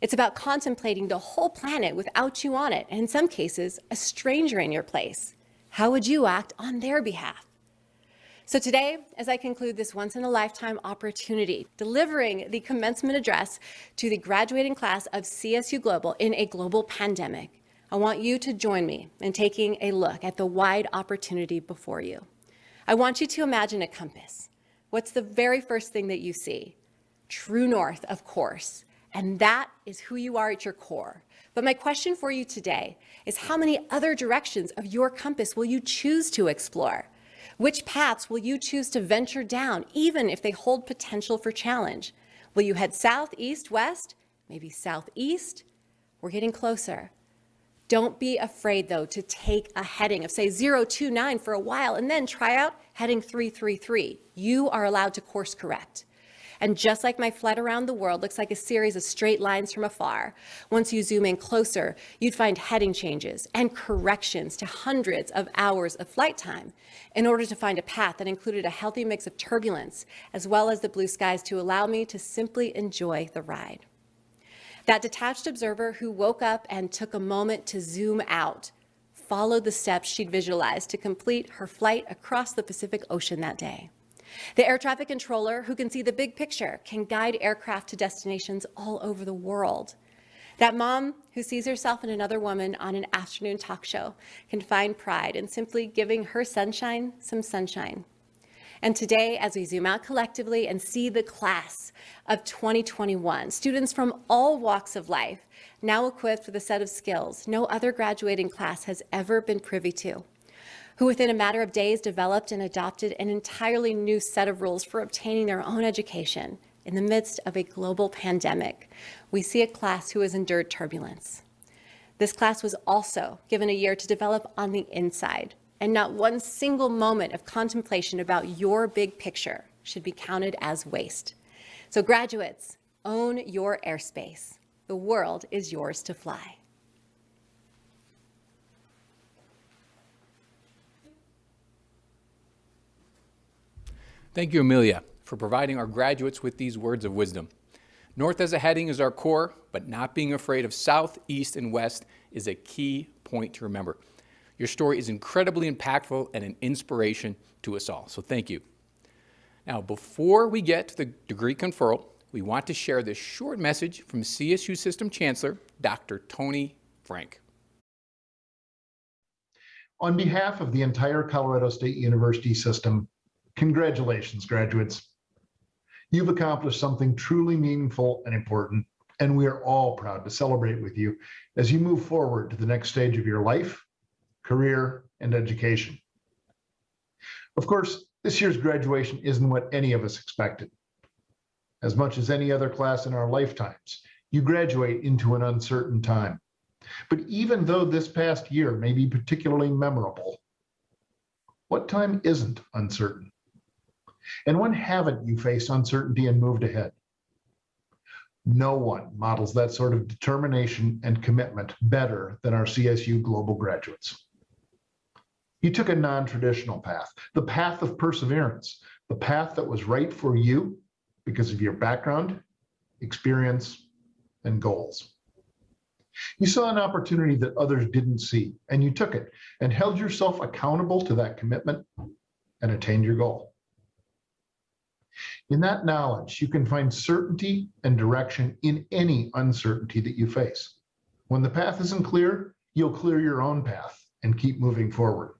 It's about contemplating the whole planet without you on it, and in some cases, a stranger in your place. How would you act on their behalf? So today, as I conclude this once-in-a-lifetime opportunity, delivering the commencement address to the graduating class of CSU Global in a global pandemic, I want you to join me in taking a look at the wide opportunity before you. I want you to imagine a compass. What's the very first thing that you see? True north, of course, and that is who you are at your core. But my question for you today is how many other directions of your compass will you choose to explore? Which paths will you choose to venture down, even if they hold potential for challenge? Will you head south, east, west? Maybe southeast? We're getting closer. Don't be afraid, though, to take a heading of, say, 029 for a while and then try out heading 333. You are allowed to course correct. And just like my flight around the world looks like a series of straight lines from afar, once you zoom in closer, you'd find heading changes and corrections to hundreds of hours of flight time in order to find a path that included a healthy mix of turbulence as well as the blue skies to allow me to simply enjoy the ride. That detached observer who woke up and took a moment to zoom out followed the steps she'd visualized to complete her flight across the Pacific Ocean that day. The air traffic controller, who can see the big picture, can guide aircraft to destinations all over the world. That mom who sees herself in another woman on an afternoon talk show can find pride in simply giving her sunshine some sunshine. And today, as we zoom out collectively and see the class of 2021, students from all walks of life, now equipped with a set of skills no other graduating class has ever been privy to who within a matter of days developed and adopted an entirely new set of rules for obtaining their own education in the midst of a global pandemic. We see a class who has endured turbulence. This class was also given a year to develop on the inside, and not one single moment of contemplation about your big picture should be counted as waste. So graduates, own your airspace. The world is yours to fly. Thank you, Amelia, for providing our graduates with these words of wisdom. North as a heading is our core, but not being afraid of south, east, and west is a key point to remember. Your story is incredibly impactful and an inspiration to us all, so thank you. Now, before we get to the degree conferral, we want to share this short message from CSU System Chancellor, Dr. Tony Frank. On behalf of the entire Colorado State University system, Congratulations, graduates. You've accomplished something truly meaningful and important, and we are all proud to celebrate with you as you move forward to the next stage of your life, career, and education. Of course, this year's graduation isn't what any of us expected. As much as any other class in our lifetimes, you graduate into an uncertain time. But even though this past year may be particularly memorable, what time isn't uncertain? And when haven't you faced uncertainty and moved ahead? No one models that sort of determination and commitment better than our CSU Global graduates. You took a non traditional path, the path of perseverance, the path that was right for you because of your background, experience, and goals. You saw an opportunity that others didn't see, and you took it and held yourself accountable to that commitment and attained your goal. In that knowledge, you can find certainty and direction in any uncertainty that you face. When the path isn't clear, you'll clear your own path and keep moving forward.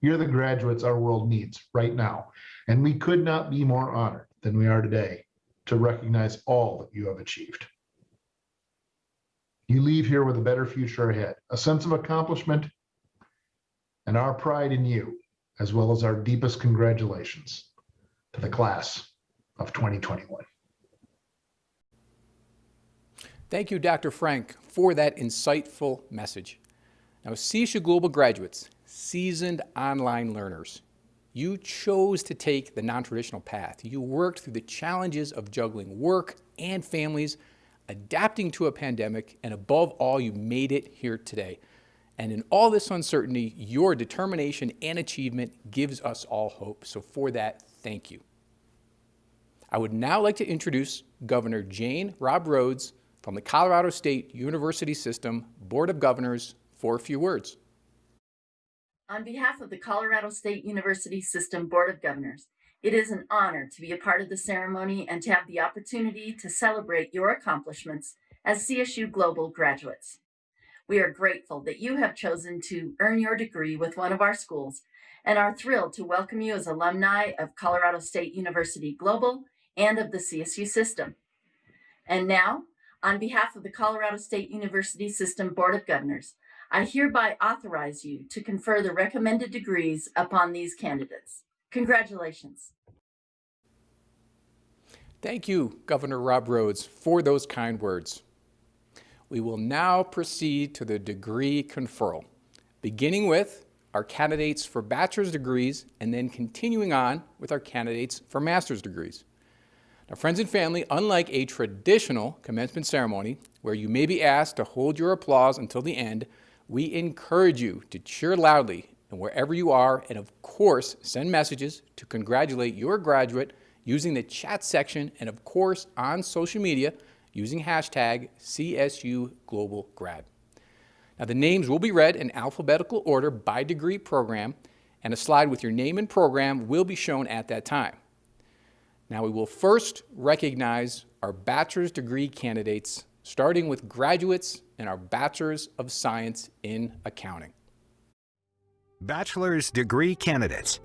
You're the graduates our world needs right now, and we could not be more honored than we are today to recognize all that you have achieved. You leave here with a better future ahead, a sense of accomplishment, and our pride in you, as well as our deepest congratulations to the class of 2021. Thank you, Dr. Frank, for that insightful message. Now, CSU Global graduates, seasoned online learners, you chose to take the non-traditional path. You worked through the challenges of juggling work and families, adapting to a pandemic, and above all, you made it here today. And in all this uncertainty, your determination and achievement gives us all hope. So for that, thank you. I would now like to introduce Governor Jane Robbe Rhodes from the Colorado State University System Board of Governors for a few words. On behalf of the Colorado State University System Board of Governors, it is an honor to be a part of the ceremony and to have the opportunity to celebrate your accomplishments as CSU Global graduates. We are grateful that you have chosen to earn your degree with one of our schools and are thrilled to welcome you as alumni of Colorado State University Global and of the CSU system. And now, on behalf of the Colorado State University System Board of Governors, I hereby authorize you to confer the recommended degrees upon these candidates. Congratulations. Thank you, Governor Robbe Rhodes, for those kind words. We will now proceed to the degree conferral, beginning with our candidates for bachelor's degrees and then continuing on with our candidates for master's degrees. Now, friends and family, unlike a traditional commencement ceremony where you may be asked to hold your applause until the end, we encourage you to cheer loudly and wherever you are, and of course, send messages to congratulate your graduate using the chat section and of course on social media using hashtag CSU Global Grad. Now the names will be read in alphabetical order by degree program and a slide with your name and program will be shown at that time. Now we will first recognize our bachelor's degree candidates starting with graduates in our Bachelor's of Science in Accounting. Bachelor's degree candidates.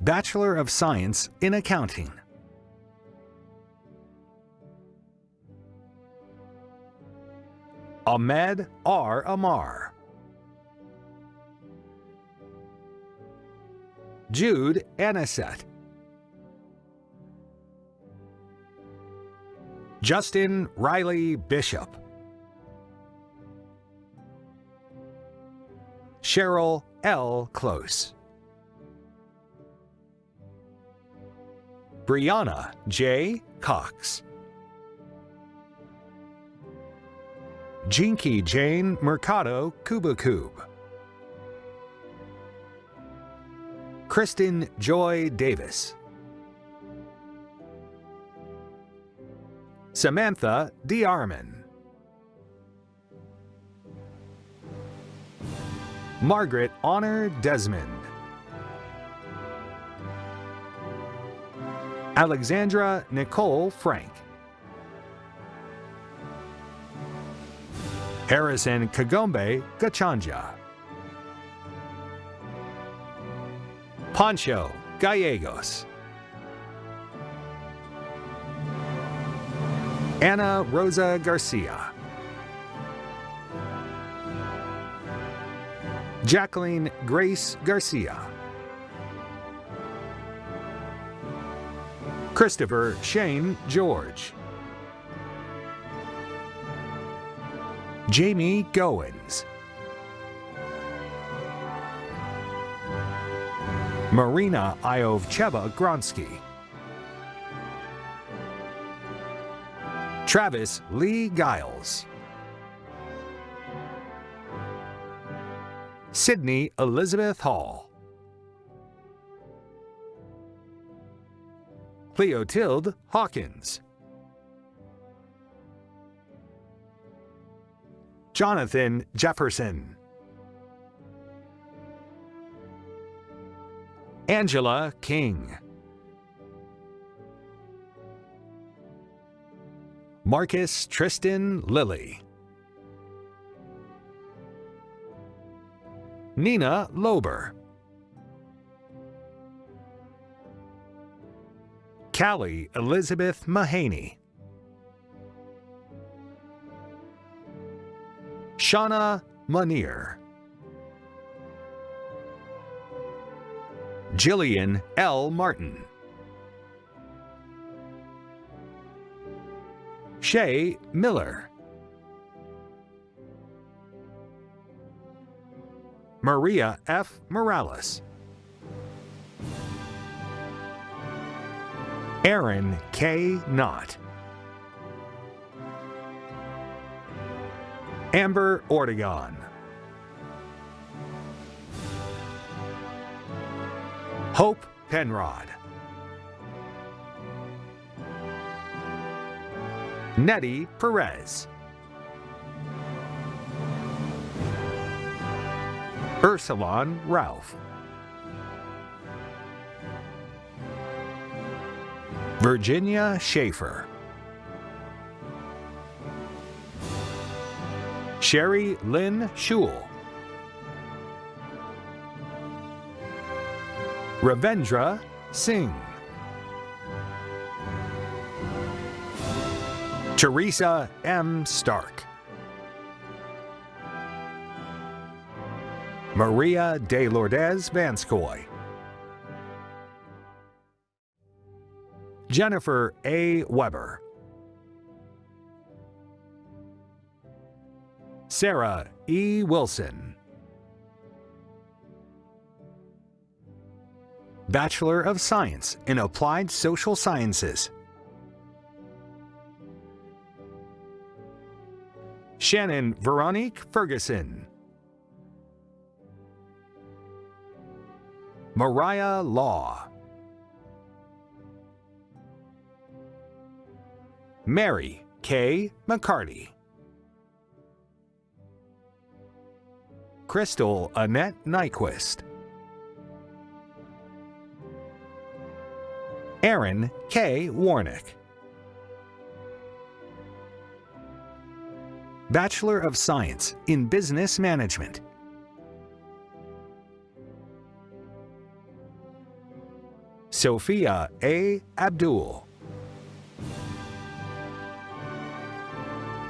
Bachelor of Science in Accounting. Ahmed R. Amar. Jude Anisette. Justin Riley Bishop. Cheryl L. Close. Brianna J. Cox. Jinky Jane Mercado Kubakub. Kristen Joy Davis. Samantha DeArmond. Margaret Honor Desmond. Alexandra Nicole Frank. Harrison Kagombe Gachanja. Pancho Gallegos. Anna Rosa Garcia. Jacqueline Grace Garcia. Christopher Shane George. Jamie Goins. Marina Iovcheva Gronsky. Travis Lee Giles. Sydney Elizabeth Hall. Cleotilde Hawkins. Jonathan Jefferson. Angela King. Marcus Tristan Lilly. Nina Lober. Callie Elizabeth Mahaney. Shauna Munir. Jillian L. Martin. Shay Miller. Maria F. Morales. Aaron K. Knott. Amber Ortegon. Hope Penrod. Nettie Perez. Ursulon Ralph. Virginia Schaefer. Sherry Lynn Schul. Ravendra Singh. Teresa M. Stark. Maria de Lourdes Vanskoy. Jennifer A. Weber. Sarah E. Wilson. Bachelor of Science in Applied Social Sciences. Shannon Veronique Ferguson. Mariah Law. Mary K. McCarty. Crystal Annette Nyquist. Aaron K. Warnick. Bachelor of Science in Business Management. Sophia A. Abdul.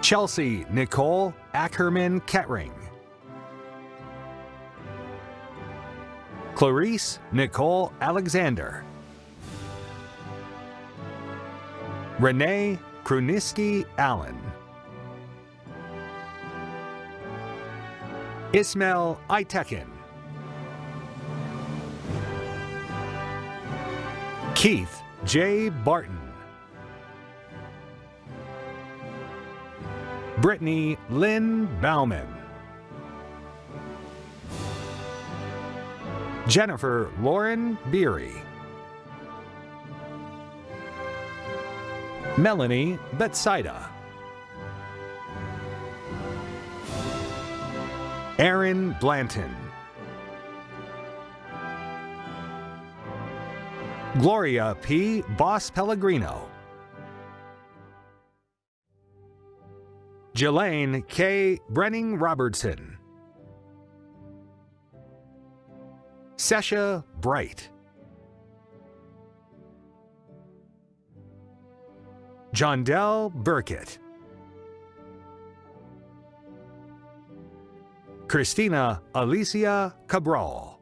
Chelsea Nicole Ackerman Kettering. Clarice Nicole Alexander. Renee Kruniski Allen. Ismail Itekin. Keith J. Barton. Brittany Lynn Bauman. Jennifer Lauren Beery. Melanie Betsaida. Aaron Blanton. Gloria P. Boss Pellegrino. Jelaine K. Brenning Robertson. Sesha Bright. Jondell Burkett. Christina Alicia Cabral.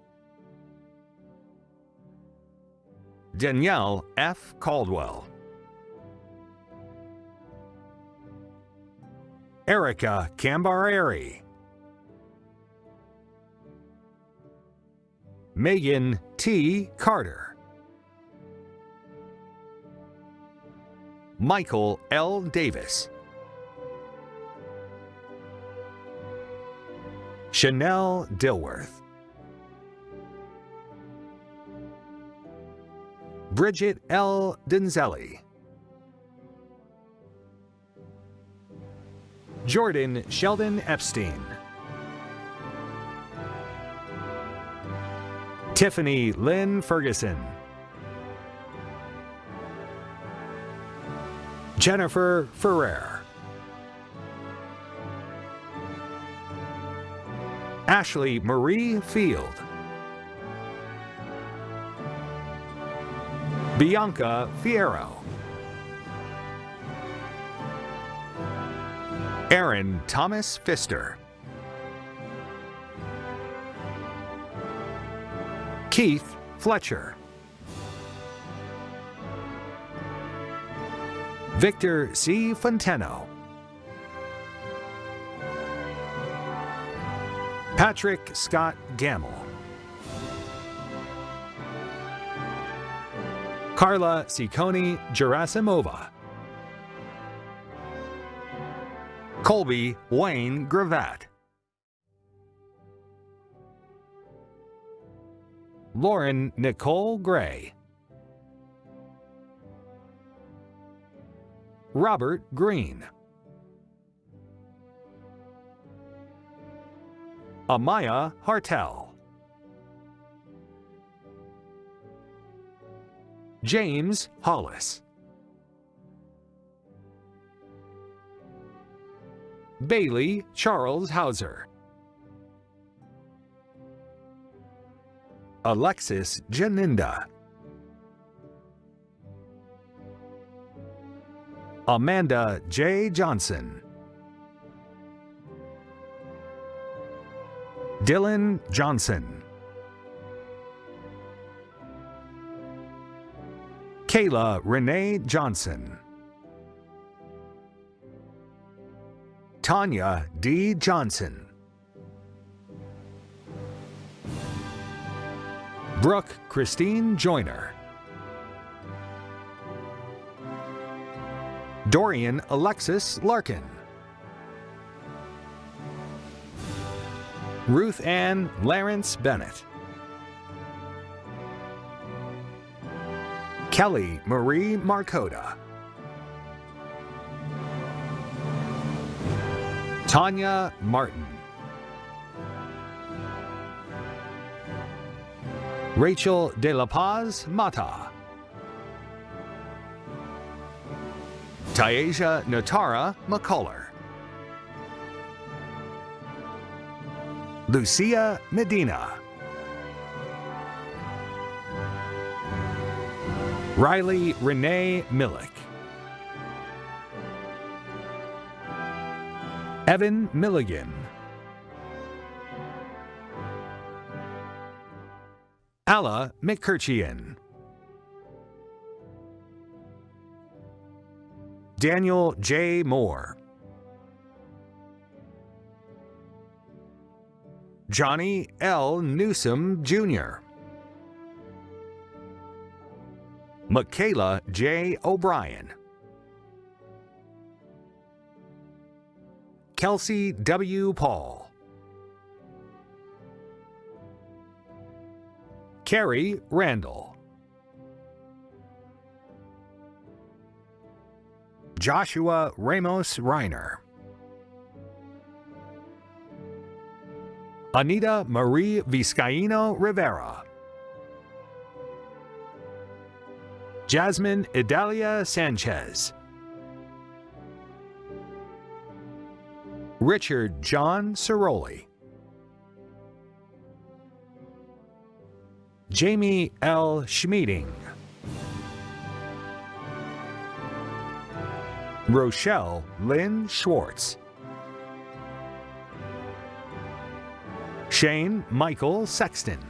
Danielle F. Caldwell. Erica Cambareri. Megan T. Carter. Michael L. Davis. Chanel Dilworth. Bridget L. Denzelli. Jordan Sheldon Epstein. Tiffany Lynn Ferguson. Jennifer Ferrer. Ashley Marie Field. Bianca Fierro. Aaron Thomas Pfister. Keith Fletcher. Victor C. Fonteno. Patrick Scott Gamble. Carla Ciccone Gerasimova. Colby Wayne Gravatt. Lauren Nicole Gray. Robert Green. Amaya Hartel. James Hollis. Bailey Charles Hauser. Alexis Janinda. Amanda J. Johnson. Dylan Johnson. Kayla Renee Johnson. Tanya D. Johnson. Brooke Christine Joyner. Dorian Alexis Larkin. Ruth Ann Lawrence Bennett. Kelly Marie Marcoda. Tanya Martin. Rachel De La Paz Mata. Tyasia Natara McCuller. Lucia Medina. Riley Renee Millick. Evan Milligan. Alla McKirchian. Daniel J. Moore. Johnny L. Newsom Jr. Michaela J. O'Brien. Kelsey W. Paul. Carrie Randall. Joshua Ramos Reiner. Anita Marie Vizcaíno Rivera. Jasmine Idalia Sanchez. Richard John Ciroli. Jamie L. Schmeeding. Rochelle Lynn Schwartz. Shane Michael Sexton.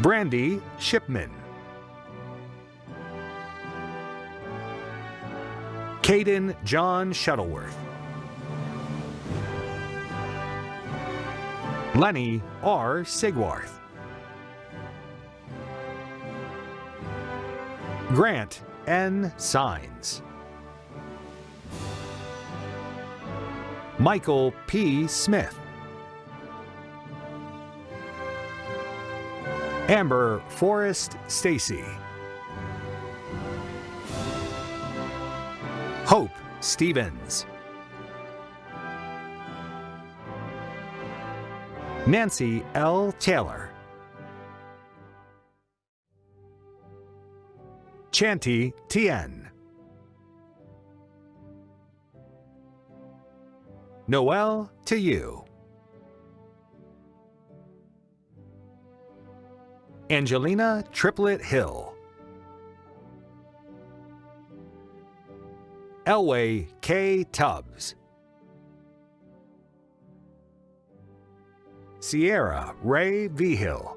Brandy Shipman. Caden John Shuttleworth. Lenny R. Sigwarth. Grant N. Signs. Michael P. Smith. Amber Forrest Stacy. Hope Stevens. Nancy L. Taylor. Chanty Tien. Noel to you. Angelina Triplet Hill. Elway K. Tubbs. Sierra Ray Vigil.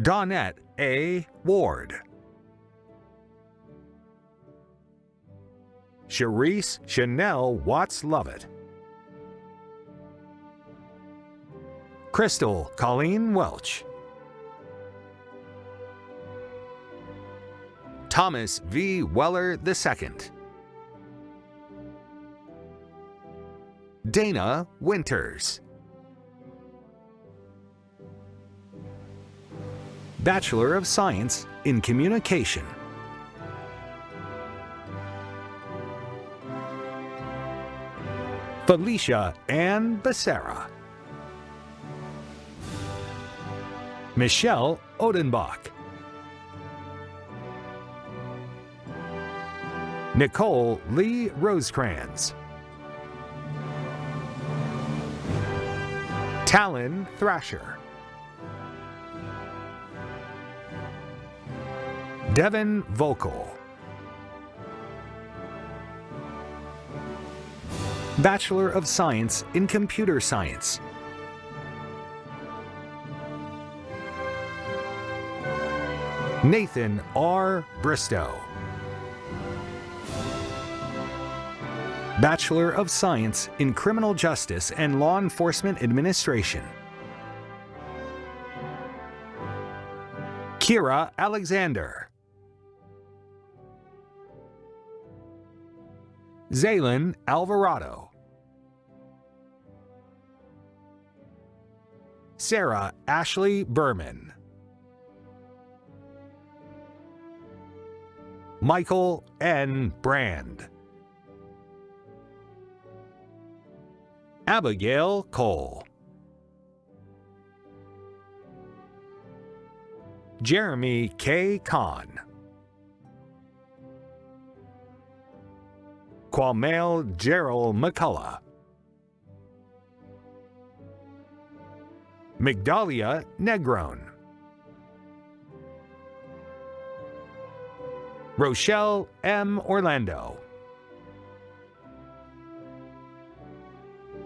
Donette A. Ward. Charisse Chanel Watts Lovett. Crystal Colleen Welch. Thomas V. Weller II. Dana Winters. Bachelor of Science in Communication. Felicia Ann Becerra. Michelle Odenbach. Nicole Lee Rosecrans. Talon Thrasher. Devin Vocal. Bachelor of Science in Computer Science. Nathan R. Bristow. Bachelor of Science in Criminal Justice and Law Enforcement Administration. Kira Alexander. Zaylin Alvarado. Sarah Ashley Berman. Michael N. Brand. Abigail Cole. Jeremy K. Kahn. Quamail Gerald McCullough. Migdalia Negron. Rochelle M. Orlando.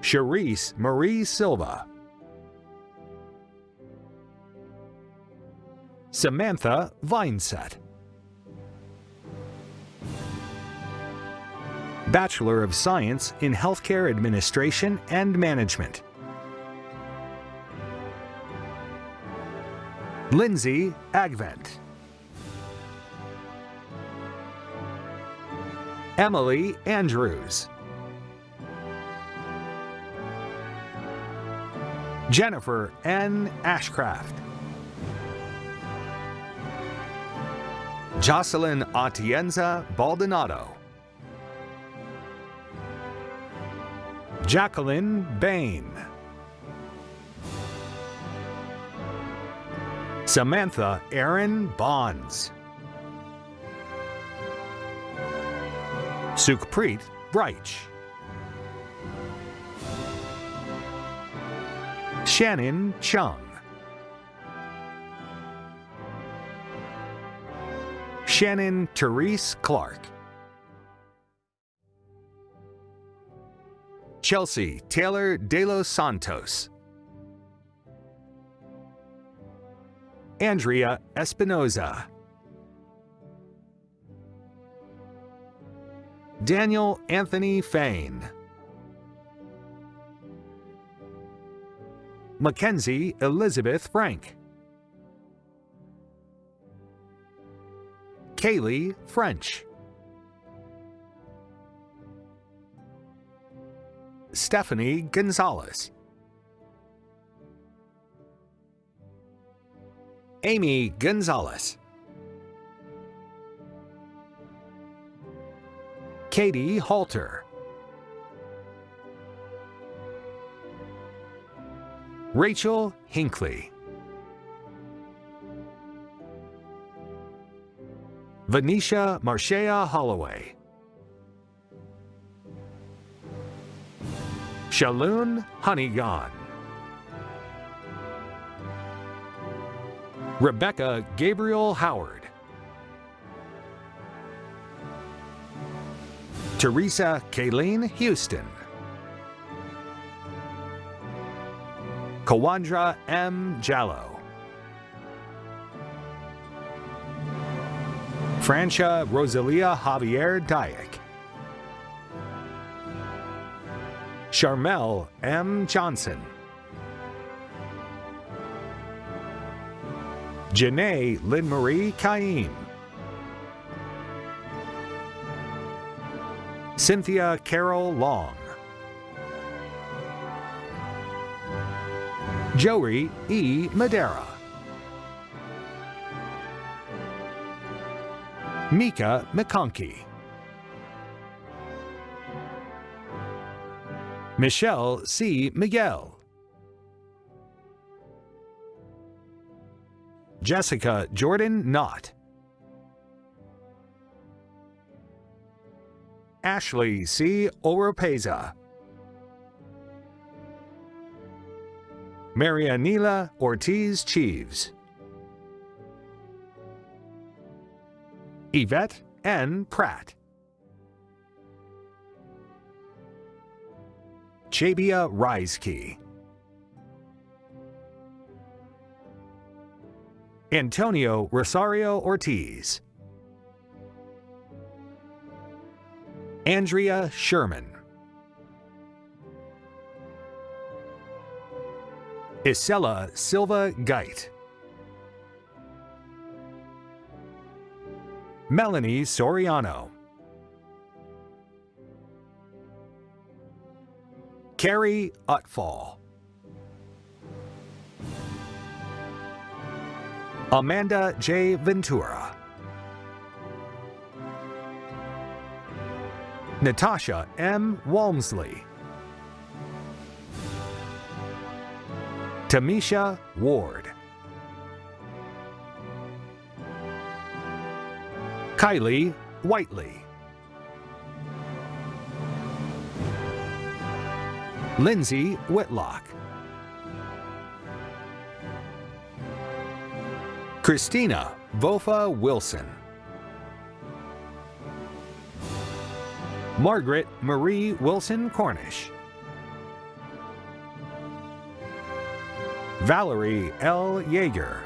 Charisse Marie Silva. Samantha Vineset. Bachelor of Science in Healthcare Administration and Management. Lindsay Agvent. Emily Andrews. Jennifer N. Ashcraft. Jocelyn Atienza Baldonado. Jacqueline Bain. Samantha Erin Bonds. Sukhpreet Breich. Shannon Chung. Shannon Therese Clark. Chelsea Taylor De Los Santos. Andrea Espinoza. Daniel Anthony Fain. Mackenzie Elizabeth Frank. Kaylee French. Stephanie Gonzalez. Amy Gonzalez. Katie Halter. Rachel Hinckley. Venetia Marshea Holloway. Shaloon Honeygon. Rebecca Gabriel Howard. Teresa Kayleen Houston. Kawandra M. Jallo. Francia Rosalia Javier Dyack. Charmel M. Johnson. Janae Lynn Marie Caim. Cynthia Carol Long. Joey E. Madera. Mika McConkey. Michelle C. Miguel. Jessica Jordan Knott. Ashley C. Oropeza. Marianila Ortiz Cheeves. Yvette N. Pratt. Chabia Reiske. Antonio Rosario Ortiz. Andrea Sherman. Isela Silva Geit. Melanie Soriano. Carrie Utfall. Amanda J. Ventura. Natasha M. Walmsley. Tamisha Ward. Kylie Whiteley. Lindsay Whitlock. Christina Vofa Wilson. Margaret Marie Wilson Cornish. Valerie L. Yeager.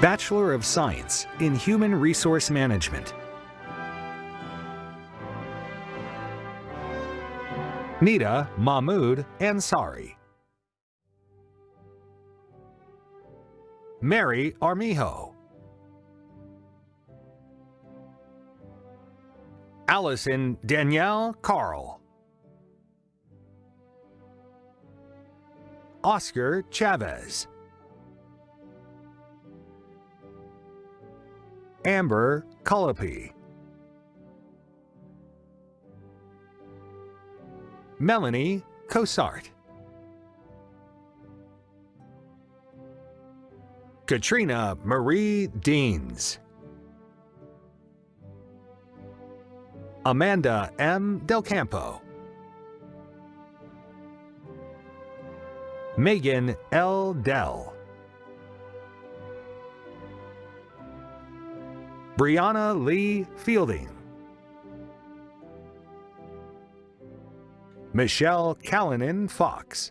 Bachelor of Science in Human Resource Management. Nita Mahmood Ansari. Mary Armijo. Allison Danielle Carl. Oscar Chavez. Amber Colopy. Melanie Cosart. Katrina Marie Deans. Amanda M. Del Campo. Megan L. Dell. Brianna Lee Fielding. Michelle Callanan Fox.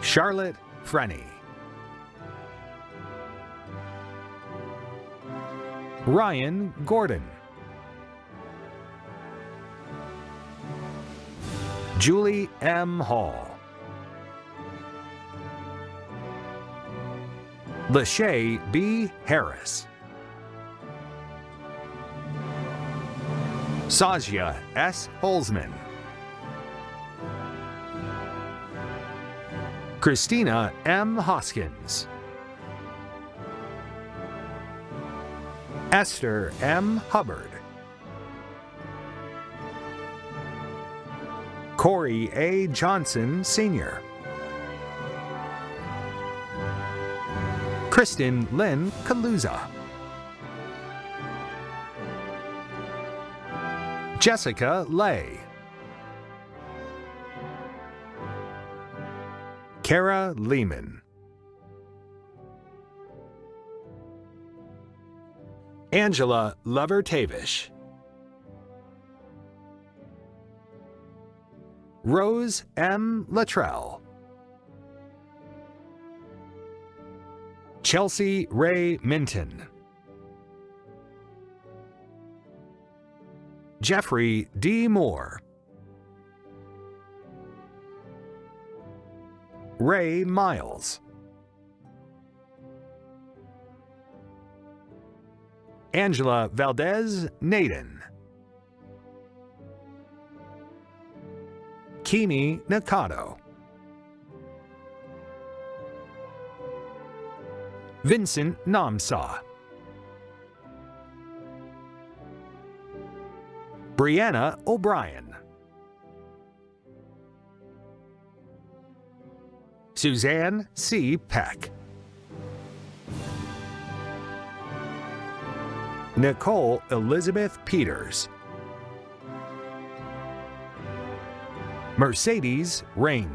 Charlotte Frenny. Ryan Gordon. Julie M. Hall. Lachey B. Harris. Sajia S. Holzman. Christina M. Hoskins. Esther M. Hubbard. Corey A. Johnson, Sr. Kristen Lynn Kaluza. Jessica Lay. Kara Lehman. Angela Lover Tavish. Rose M. Latrell. Chelsea Ray Minton. Jeffrey D. Moore. Ray Miles. Angela Valdez Naden. Kimi Nakado. Vincent Namsa. Brianna O'Brien. Suzanne C. Peck. Nicole Elizabeth Peters. Mercedes Ring.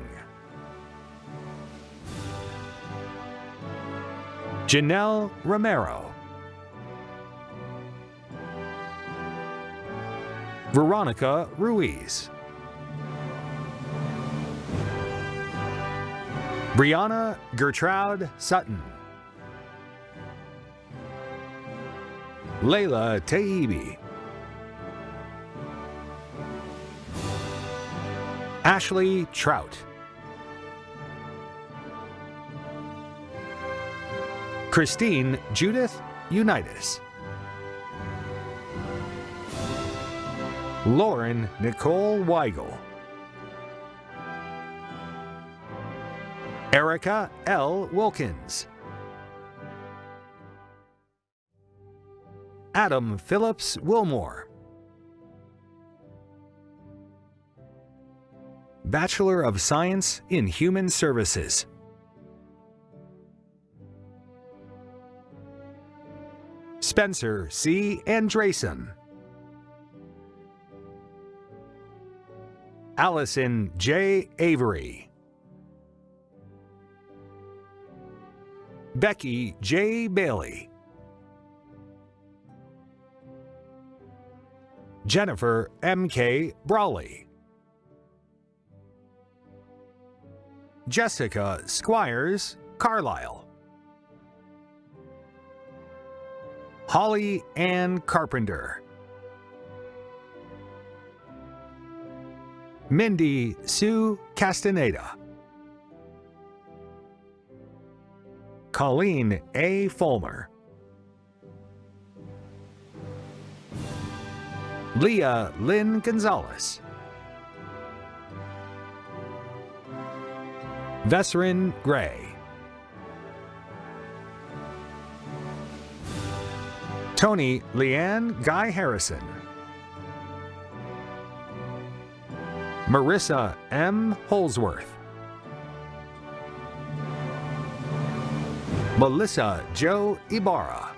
Janelle Romero. Veronica Ruiz. Brianna Gertrude Sutton. Layla Taibi. Ashley Trout. Christine Judith Unitas. Lauren Nicole Weigel. Erica L. Wilkins. Adam Phillips Wilmore. Bachelor of Science in Human Services. Spencer C. Andresen. Allison J. Avery. Becky J. Bailey. Jennifer M.K. Brawley. Jessica Squires Carlisle. Holly Ann Carpenter. Mindy Sue Castaneda. Colleen A. Fulmer. Leah Lynn Gonzalez. Vesserin Gray. Tony Leanne Guy Harrison. Marissa M. Holsworth. Melissa Joe Ibarra.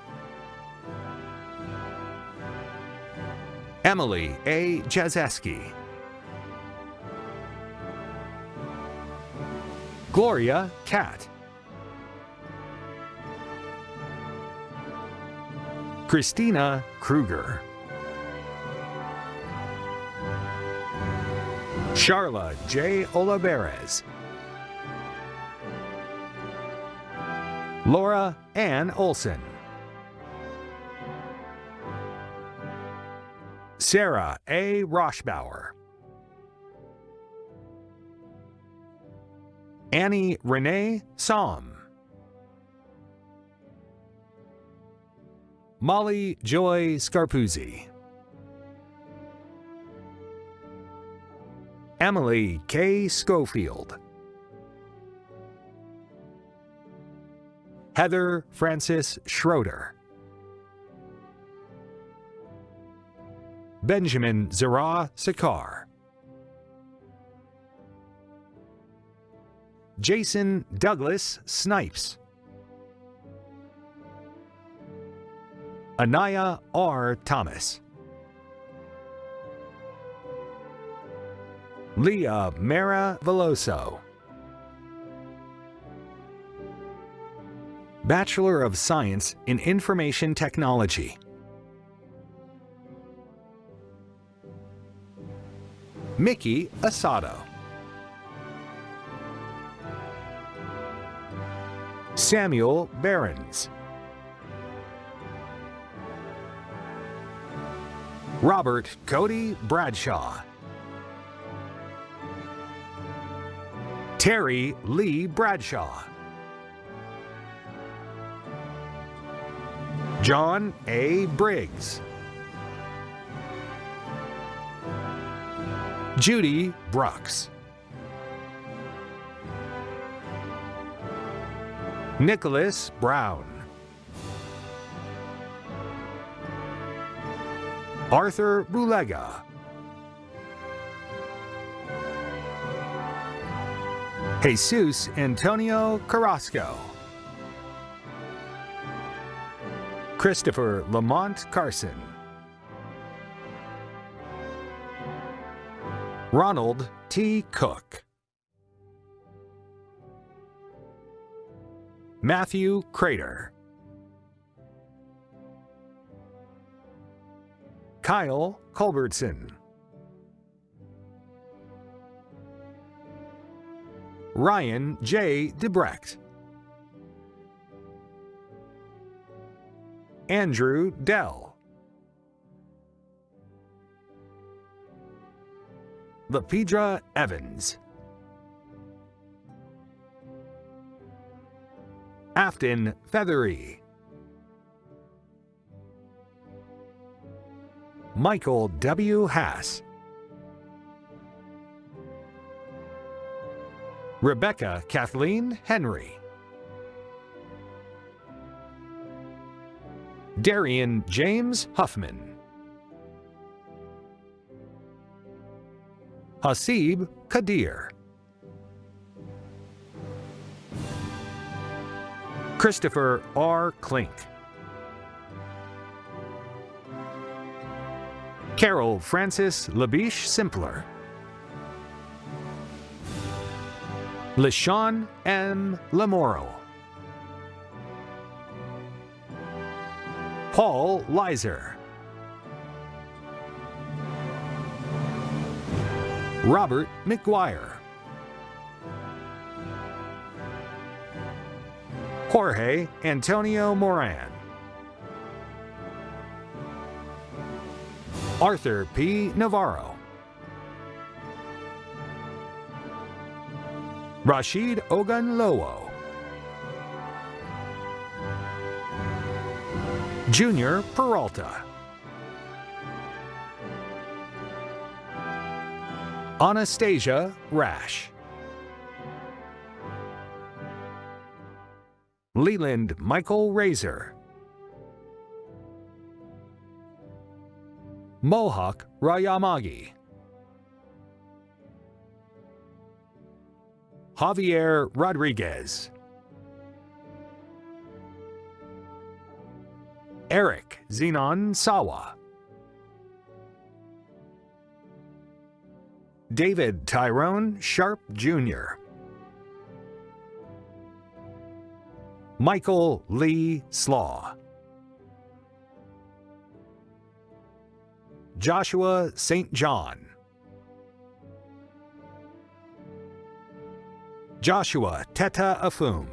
Emily A. Jazeski. Gloria Cat. Christina Kruger. Charla J. Olavarez. Laura Ann Olson. Sarah A. Roshbauer. Annie Renee Som. Molly Joy Scarpuzzi. Emily K. Schofield. Heather Francis Schroeder. Benjamin Zara Sakar. Jason Douglas Snipes. Anaya R. Thomas. Leah Mara Veloso. Bachelor of Science in Information Technology. Mickey Asado. Samuel Behrens. Robert Cody Bradshaw. Terry Lee Bradshaw. John A. Briggs. Judy Brooks. Nicholas Brown. Arthur Bulega. Jesus Antonio Carrasco. Christopher Lamont Carson. Ronald T. Cook. Matthew Crater. Kyle Culbertson. Ryan J. Debrecht. Andrew Dell. Lepidra Evans. Afton Feathery. Michael W. Hass. Rebecca Kathleen Henry. Darian James Huffman. Hasib Kadir. Christopher R. Klink. Carol Francis Labiche Simpler. LaShawn M. Lamoro. Paul Leiser. Robert McGuire. Jorge Antonio Moran. Arthur P. Navarro. Rashid Ogunlowo. Junior Peralta. Anastasia Rash. Leland Michael Razor. Mohawk Rayamagi. Javier Rodriguez. Eric Zenon Sawa. David Tyrone Sharp Jr. Michael Lee Slaw. Joshua St. John. Joshua Teta Afum.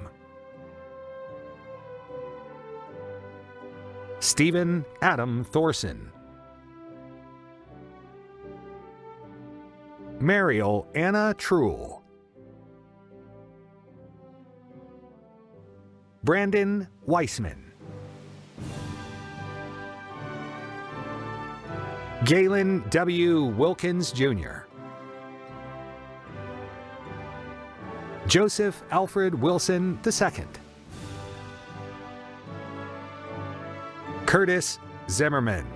Stephen Adam Thorson. Mariel Anna Truel. Brandon Weissman. Galen W. Wilkins Jr. Joseph Alfred Wilson II. Curtis Zimmerman.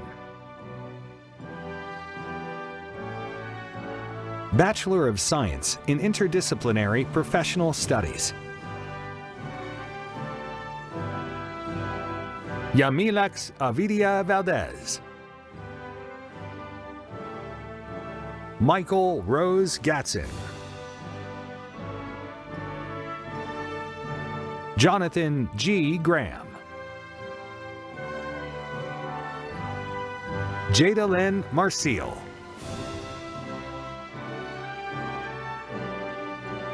Bachelor of Science in Interdisciplinary Professional Studies. Yamilex Avidia Valdez. Michael Rose Gatson. Jonathan G. Graham. Jada Lynn Marcial.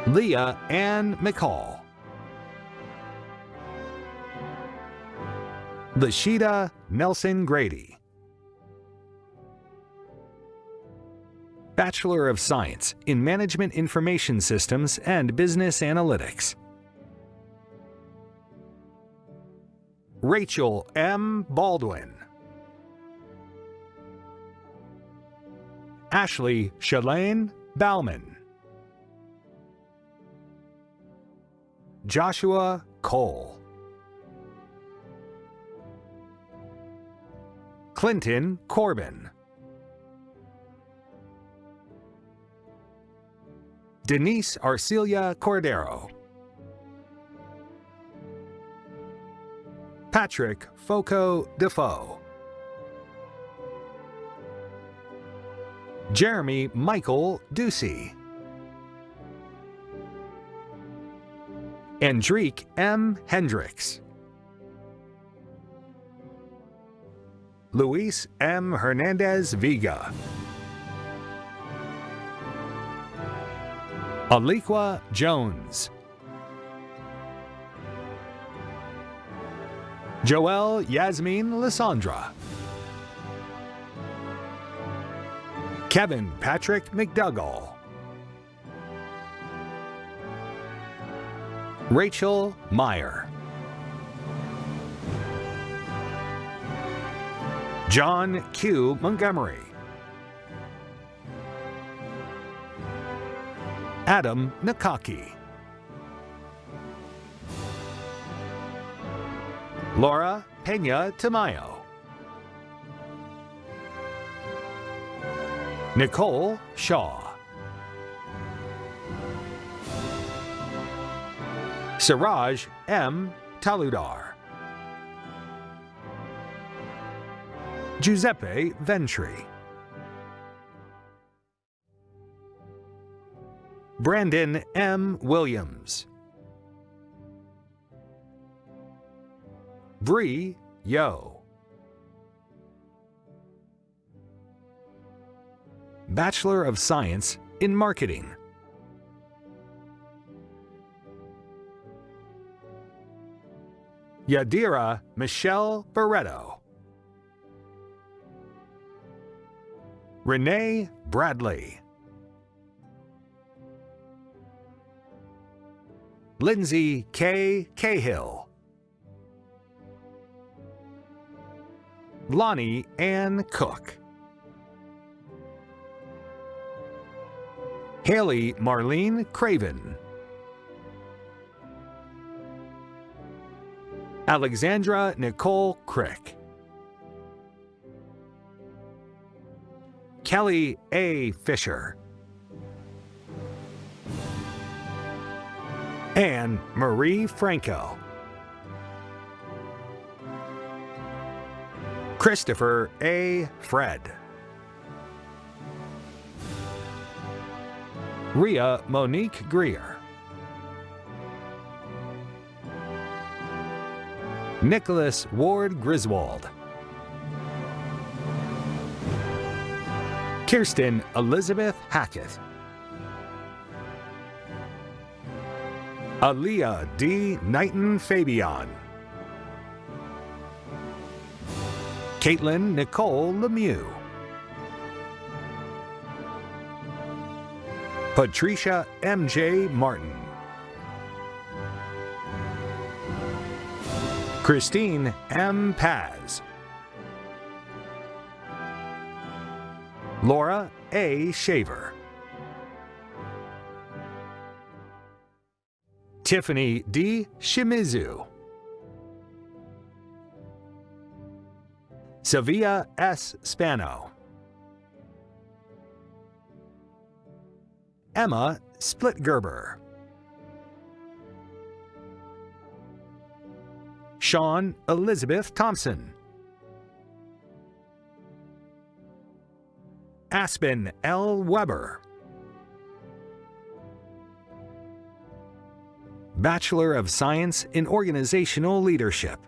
Leah Ann McCall. Lashida Nelson Grady. Bachelor of Science in Management Information Systems and Business Analytics. Rachel M. Baldwin. Ashley Shalane Bauman. Joshua Cole. Clinton Corbin. Denise Arcelia Cordero. Patrick Foco Defoe. Jeremy Michael Ducey. Andrique M. Hendricks. Luis M. Hernandez Viga. Aliqua Jones. Joelle Yasmin Lysandra. Kevin Patrick McDougall. Rachel Meyer. John Q. Montgomery. Adam Nakaki. Laura Pena Tamayo. Nicole Shaw. Siraj M. Taludar. Giuseppe Ventri. Brandon M. Williams. Bree Yo. Bachelor of Science in Marketing. Yadira Michelle Barreto. Renee Bradley. Lindsay K. Cahill. Lonnie Ann Cook. Haley Marlene Craven. Alexandra Nicole Crick. Kelly A. Fisher. Anne Marie Franco. Christopher A. Fred. Ria Monique Greer. Nicholas Ward Griswold. Kirsten Elizabeth Hackett. Aaliyah D. Knighton Fabian. Caitlin Nicole Lemieux. Patricia M.J. Martin. Christine M. Paz. Laura A. Shaver. Tiffany D. Shimizu. Sevilla S. Spano. Emma Splitgerber. Sean Elizabeth Thompson. Aspen L. Weber. Bachelor of Science in Organizational Leadership.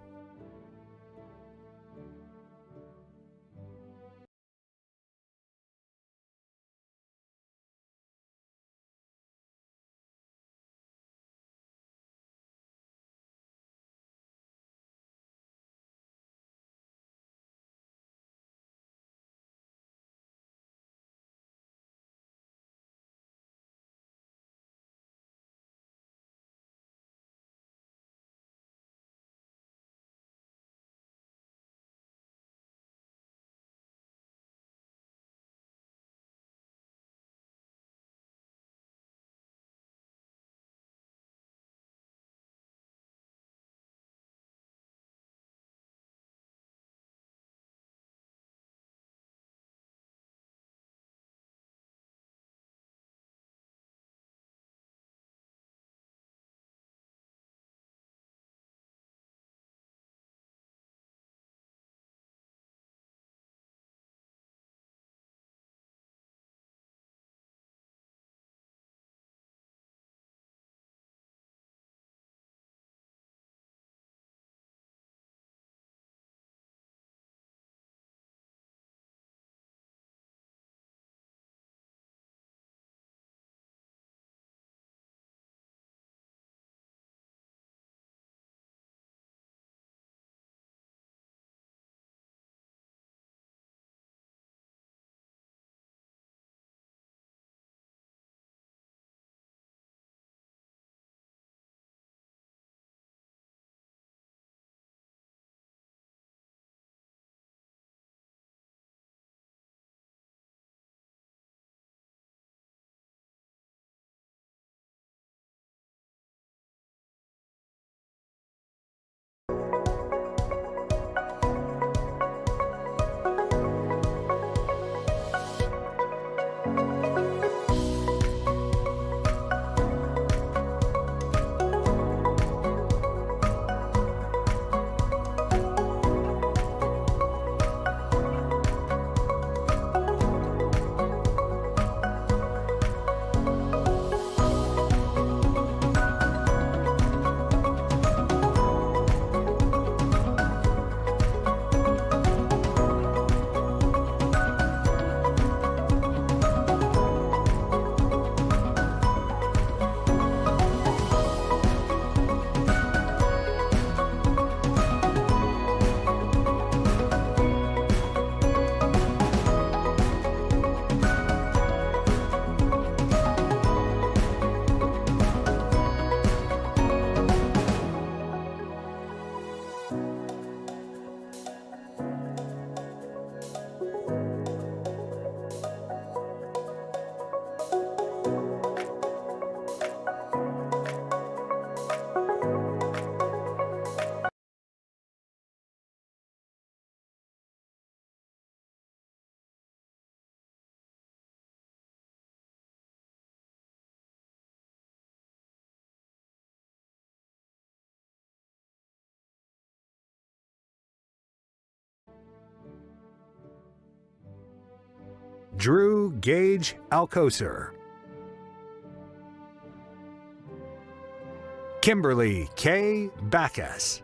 Drew Gage Alcoser. Kimberly K. Backus.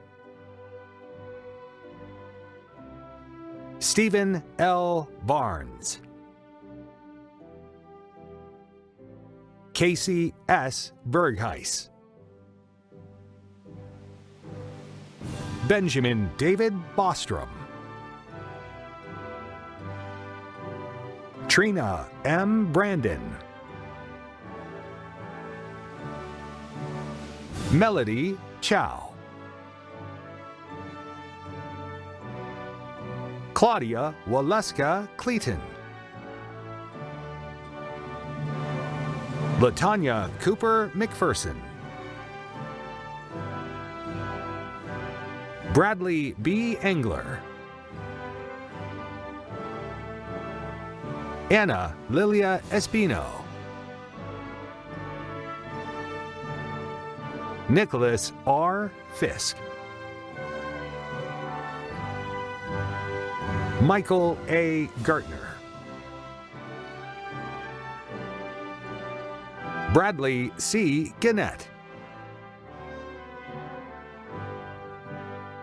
Stephen L. Barnes. Casey S. Bergheis. Benjamin David Bostrom. Katrina M. Brandon. Melody Chow. Claudia Waleska Cleaton. Latanya Cooper McPherson. Bradley B. Engler. Anna Lilia Espino. Nicholas R. Fisk. Michael A. Gartner. Bradley C. Gannett.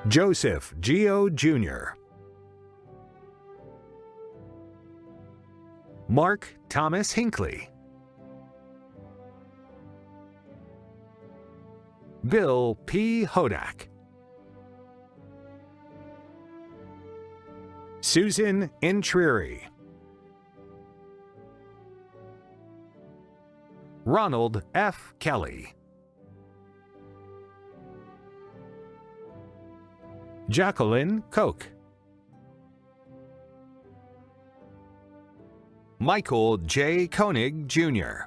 Joseph Geo Jr. Mark Thomas Hinckley. Bill P. Hodak. Susan Intrieri. Ronald F. Kelly. Jacqueline Koch. Michael J. Koenig, Jr.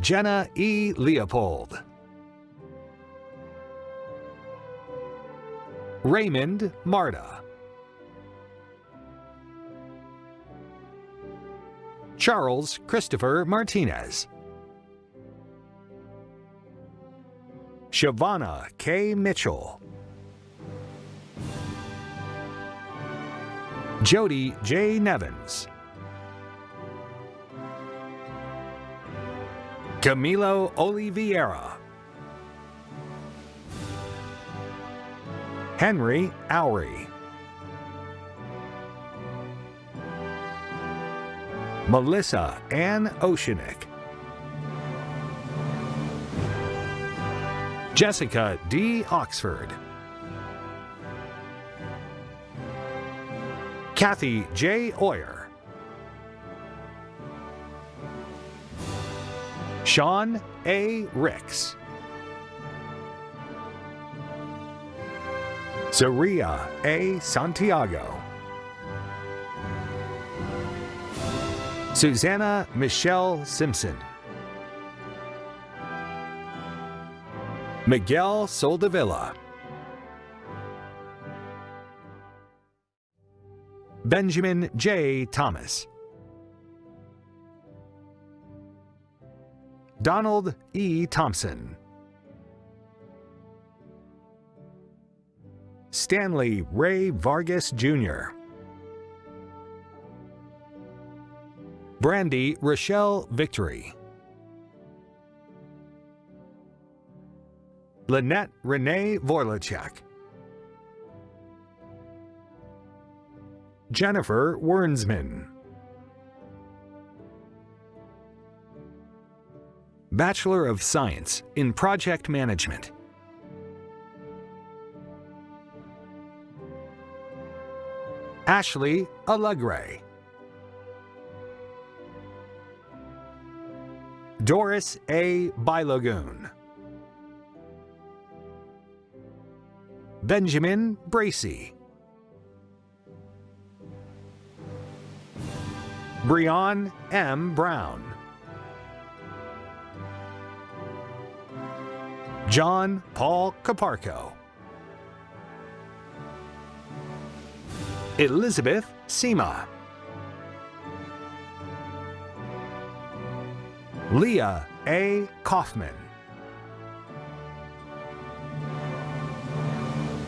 Jenna E. Leopold. Raymond Marta. Charles Christopher Martinez. Shavana K. Mitchell. Jody J. Nevins. Camilo Oliveira. Henry Oury. Melissa Ann Oceanic. Jessica D. Oxford. Kathy J. Oyer. Sean A. Ricks. Zaria A. Santiago. Susanna Michelle Simpson. Miguel Soldevilla. Benjamin J. Thomas. Donald E. Thompson. Stanley Ray Vargas Jr. Brandy Rochelle Victory. Lynette Renee Vorlachek. Jennifer Wernsman. Bachelor of Science in Project Management. Ashley Allegre. Doris A. Bylagoon. Benjamin Bracy. Breon M. Brown. John Paul Caparco. Elizabeth Sema. Leah A. Kaufman.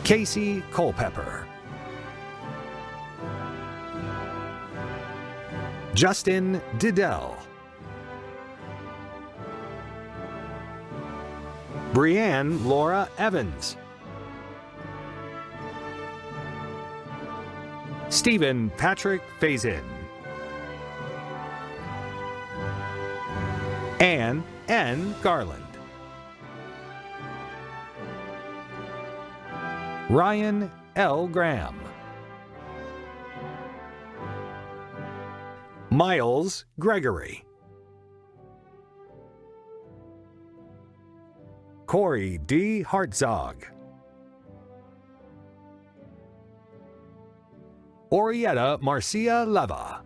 Casey Culpepper. Justin Diddell. Brianne Laura Evans. Stephen Patrick Fazin. Anne N. Garland. Ryan L. Graham. Miles Gregory. Corey D. Hartzog. Orietta Marcia Leva.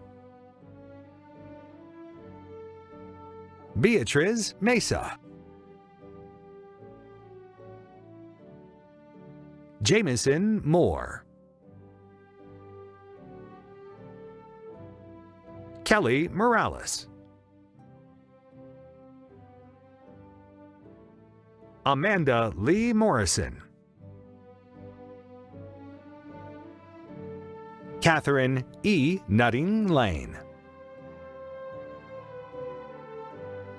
Beatriz Mesa. Jamison Moore. Kelly Morales. Amanda Lee Morrison. Catherine E. Nutting Lane.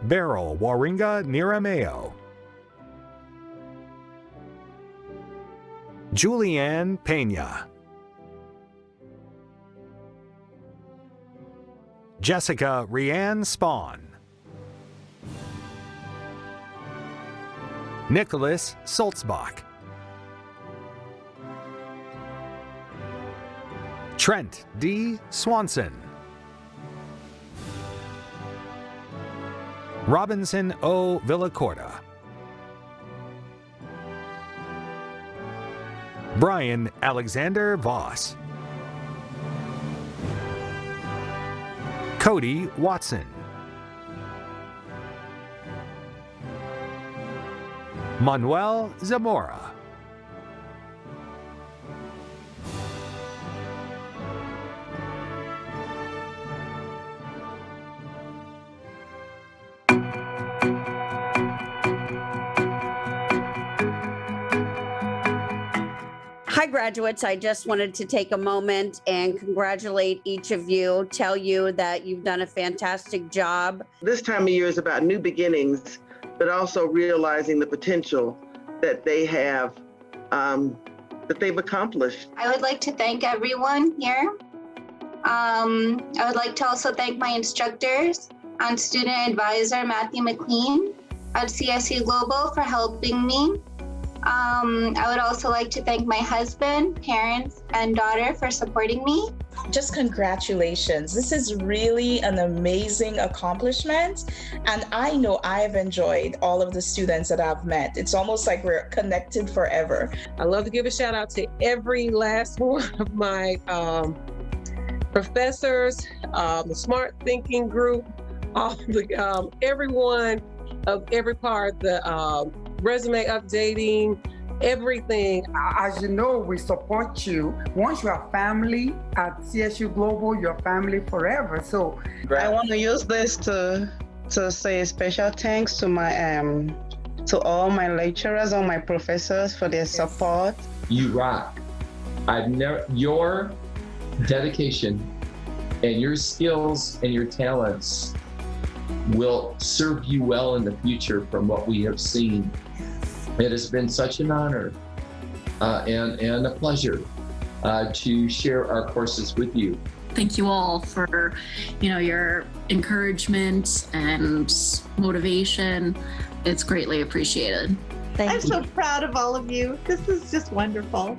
Beryl Waringa Nirameo. Julianne Pena. Jessica Rianne Spawn. Nicholas Sulzbach. Trent D. Swanson. Robinson O. Villacorta. Brian Alexander Voss. Cody Watson. Manuel Zamora. Graduates. I just wanted to take a moment and congratulate each of you, tell you that you've done a fantastic job. This time of year is about new beginnings, but also realizing the potential that they have, um, that they've accomplished. I would like to thank everyone here. Um, I would like to also thank my instructors and student advisor, Matthew McLean at CSU Global for helping me. Um, I would also like to thank my husband, parents, and daughter for supporting me. Just congratulations. This is really an amazing accomplishment. And I know I've enjoyed all of the students that I've met. It's almost like we're connected forever. I love to give a shout out to every last one of my um, professors, um, the Smarthinking Group, all the um, everyone of every part, the um, resume updating, everything. As you know, we support you. Once you are family at CSU Global, you're family forever. So I want to use this to to say special thanks to my um to all my lecturers, all my professors for their support. You rock. I've never your dedication and your skills and your talents will serve you well in the future from what we have seen. It has been such an honor uh, and, and a pleasure uh, to share our courses with you. Thank you all for, you know, your encouragement and motivation. It's greatly appreciated. I'm so proud of all of you. This is just wonderful.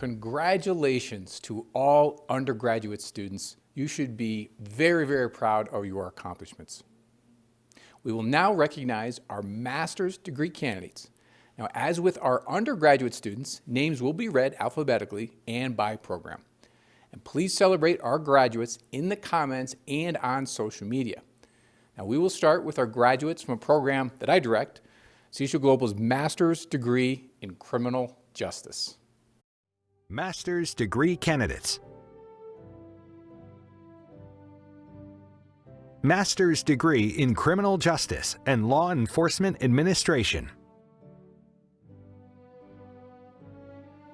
Congratulations to all undergraduate students. You should be very, very proud of your accomplishments. We will now recognize our master's degree candidates. Now, as with our undergraduate students, names will be read alphabetically and by program. And please celebrate our graduates in the comments and on social media. Now, we will start with our graduates from a program that I direct, CSU Global's Master's Degree in Criminal Justice. Master's Degree Candidates Master's Degree in Criminal Justice and Law Enforcement Administration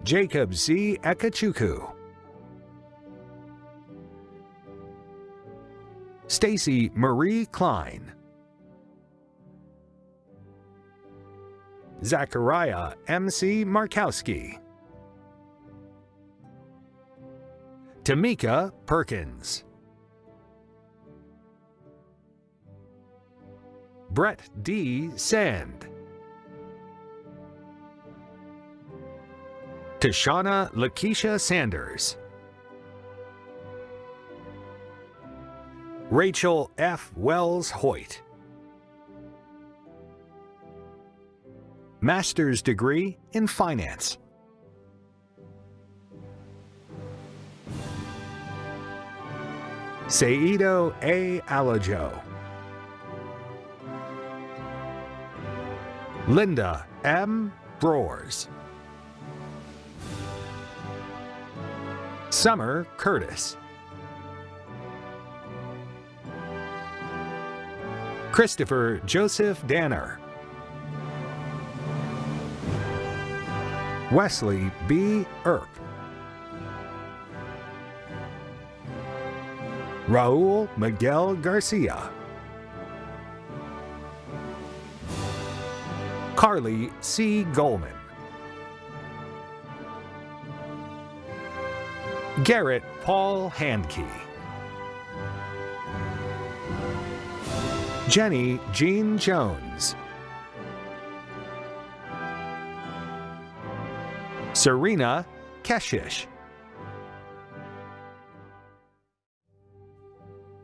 Jacob Z. Ekachuku Stacy Marie Klein Zachariah M.C. Markowski Tamika Perkins. Brett D. Sand. Tashana Lakeisha Sanders. Rachel F. Wells Hoyt. Master's degree in Finance. Seido A. Alajo. Linda M. Broers. Summer Curtis. Christopher Joseph Danner. Wesley B. Earp. Raul Miguel Garcia. Carly C. Goldman. Garrett Paul Handkey. Jenny Jean Jones. Serena Keshish.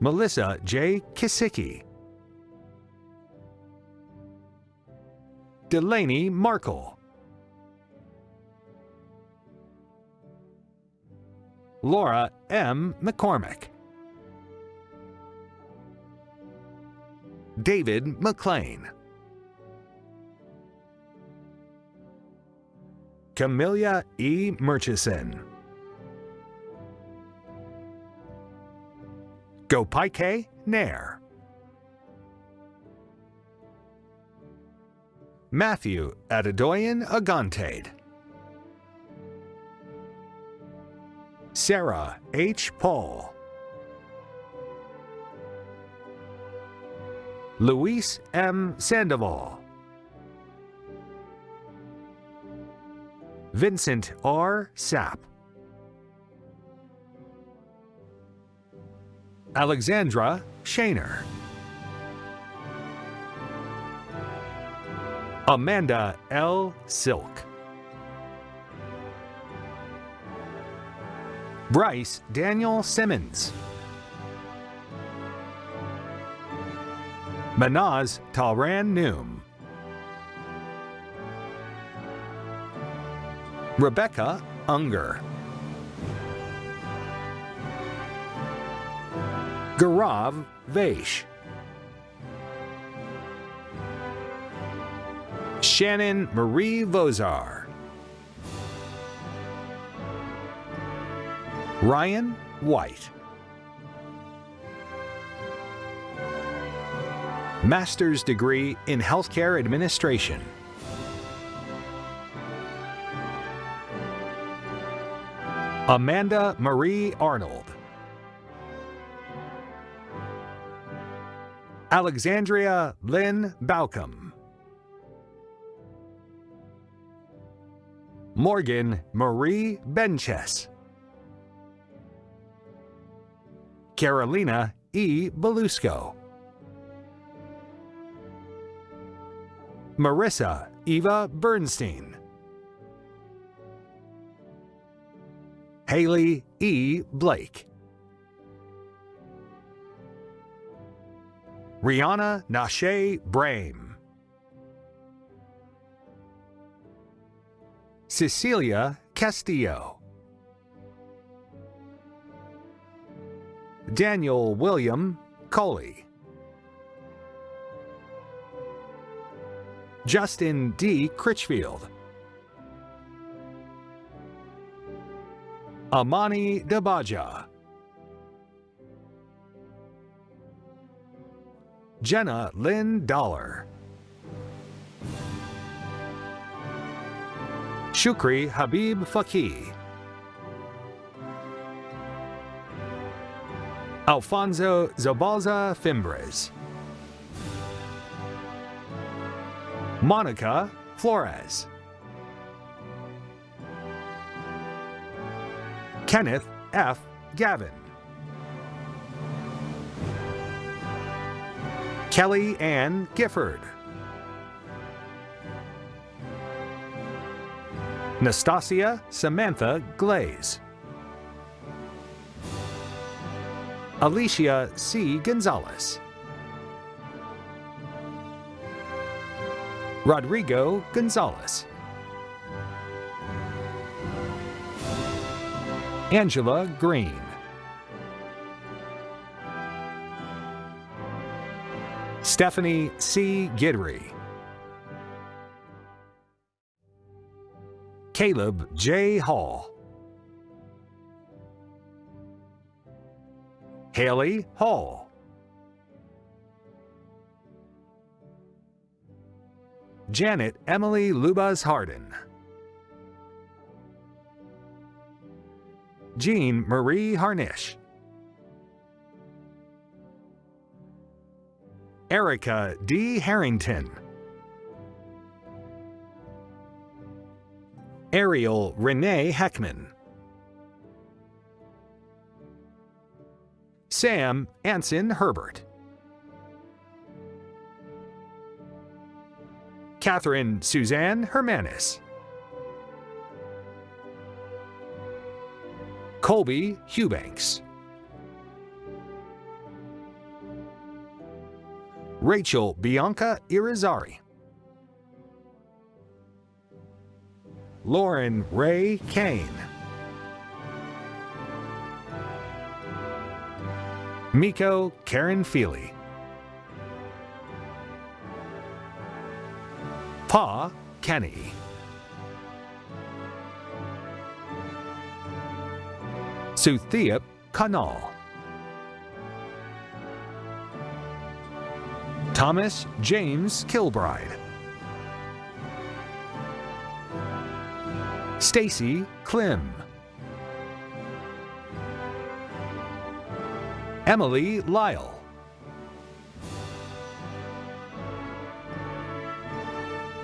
Melissa J. Kisicki. Delaney Markle. Laura M. McCormick. David McLean. Camellia E. Murchison. Gopike Nair. Matthew Adedoyan Agantade. Sarah H. Paul. Luis M. Sandoval. Vincent R. Sapp. Alexandra Shaner. Amanda L. Silk. Bryce Daniel Simmons. Manaz Talran Noom. Rebecca Unger. Gaurav Vaish. Shannon Marie Vozar. Ryan White. Master's degree in Healthcare Administration. Amanda Marie Arnold. Alexandria Lynn Balcom. Morgan Marie Benches. Carolina E. Belusco. Marissa Eva Bernstein. Haley E. Blake. Rihanna Nashe Brame. Cecilia Castillo. Daniel William Coley. Justin D. Critchfield. Amani Dabaja. Jenna Lynn Dollar. Shukri Habib Faki. Alfonso Zabalza Fimbres. Monica Flores. Kenneth F. Gavin. Kelly Ann Gifford. Nastasia Samantha Glaze. Alicia C. Gonzalez. Rodrigo Gonzalez. Angela Green. Stephanie C. Gidry. Caleb J. Hall. Haley Hall. Janet Emily Lubas Harden. Jean Marie Harnish. Erica D. Harrington. Ariel Renee Heckman. Sam Anson Herbert. Catherine Suzanne Hermanis. Colby Hubanks. Rachel Bianca Irizarry. Lauren Ray Kane. Miko Karen Feely. Pa Kenny. Suthiap Kanal. Thomas James Kilbride. Stacy Klim. Emily Lyle.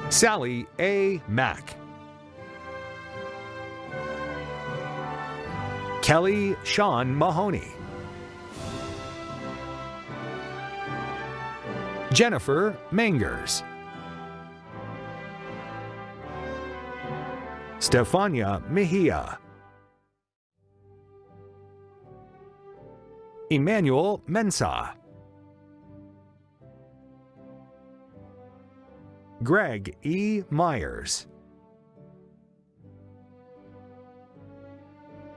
Sally A. Mack. Kelly Sean Mahoney. Jennifer Mangers. Stefania Mejia. Emmanuel Mensah. Greg E. Myers.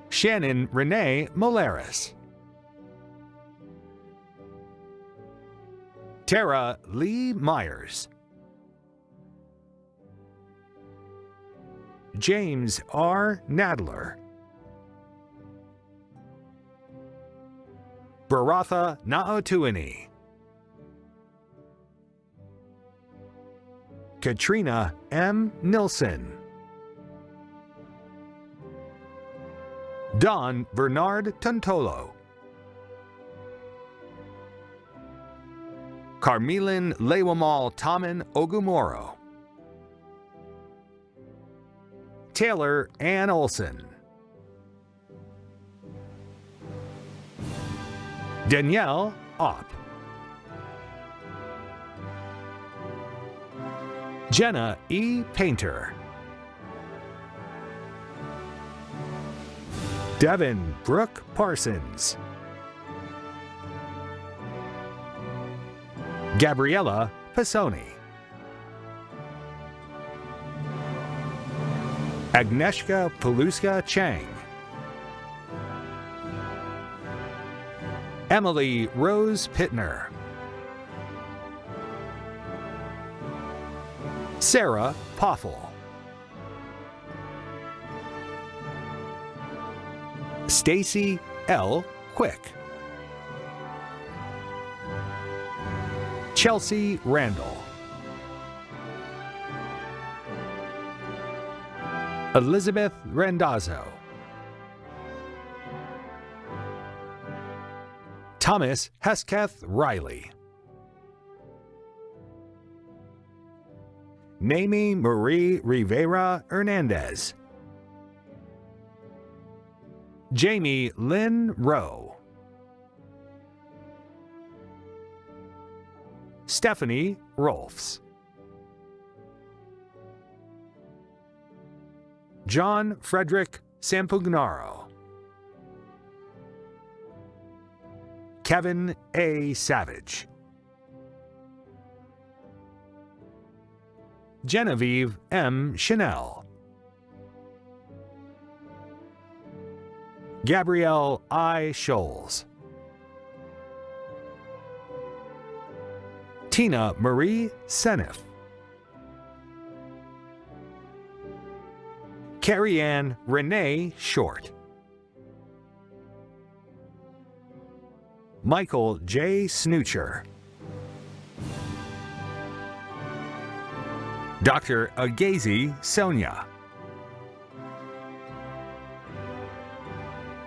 Shannon Renee Molaris. Tara Lee Myers. James R. Nadler. Baratha Naotuani. Katrina M. Nilsson. Don Bernard Tontolo. Carmelin Lewamal Taman Ogumoro. Taylor Ann Olson. Danielle Opp. Jenna E. Painter. Devin Brooke Parsons. Gabriella Pisoni. Agnieszka Paluska Chang. Emily Rose Pittner. Sarah Poffel. Stacy L. Quick. Chelsea Randall. Elizabeth Randazzo. Thomas Hesketh Riley. Mamie Marie Rivera Hernandez. Jamie Lynn Rowe. Stephanie Rolfs. John Frederick Sampugnaro. Kevin A. Savage. Genevieve M. Chanel. Gabrielle I. Scholes. Tina Marie Senef. Carrie Ann Renee Short. Michael J. Snoocher. Dr. Agazi Sonia.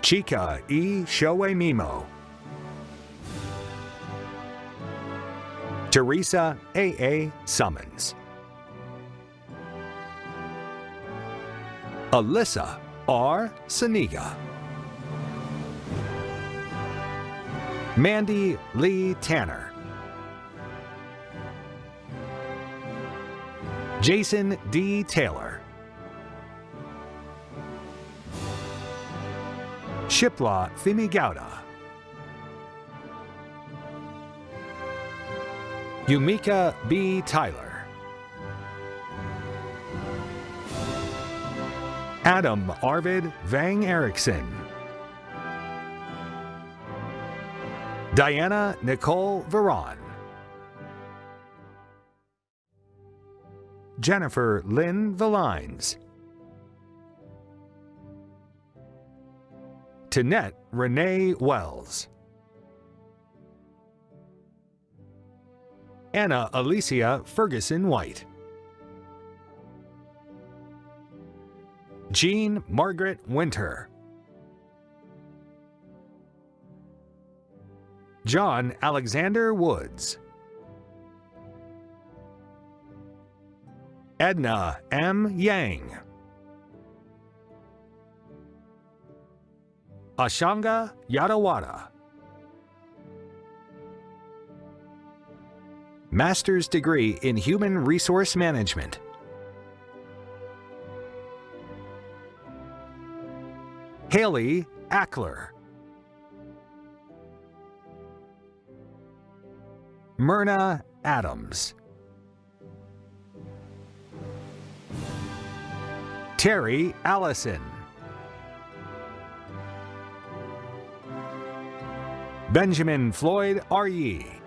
Chika E. Shoei Mimo. Teresa A. A. Summons. Alyssa R. Saniga. Mandy Lee Tanner. Jason D. Taylor. Shipla Thimigauda. Yumika B. Tyler. Adam Arvid Vang Erickson. Diana Nicole Veron. Jennifer Lynn Valines. Tanette Renee Wells. Anna Alicia Ferguson White. Jean Margaret Winter. John Alexander Woods. Edna M. Yang. Ashanga Yadawada. Master's degree in Human Resource Management. Haley Ackler. Myrna Adams. Terry Allison. Benjamin Floyd R.E.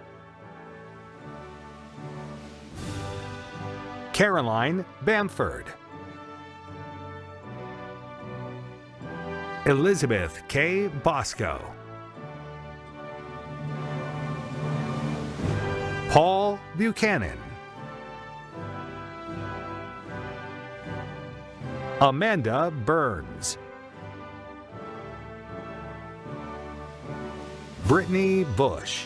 Caroline Bamford. Elizabeth K. Bosco. Paul Buchanan. Amanda Burns. Brittany Bush.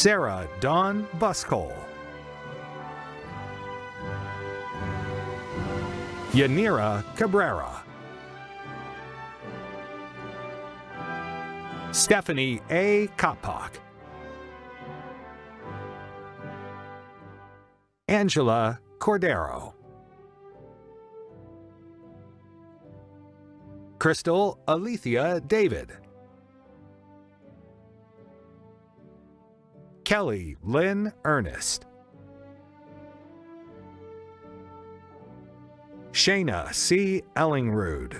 Sarah Dawn Buskole. Yanira Cabrera. Stephanie A. Kopak. Angela Cordero. Crystal Alethea David. Kelly Lynn Ernest. Shayna C. Ellingrud.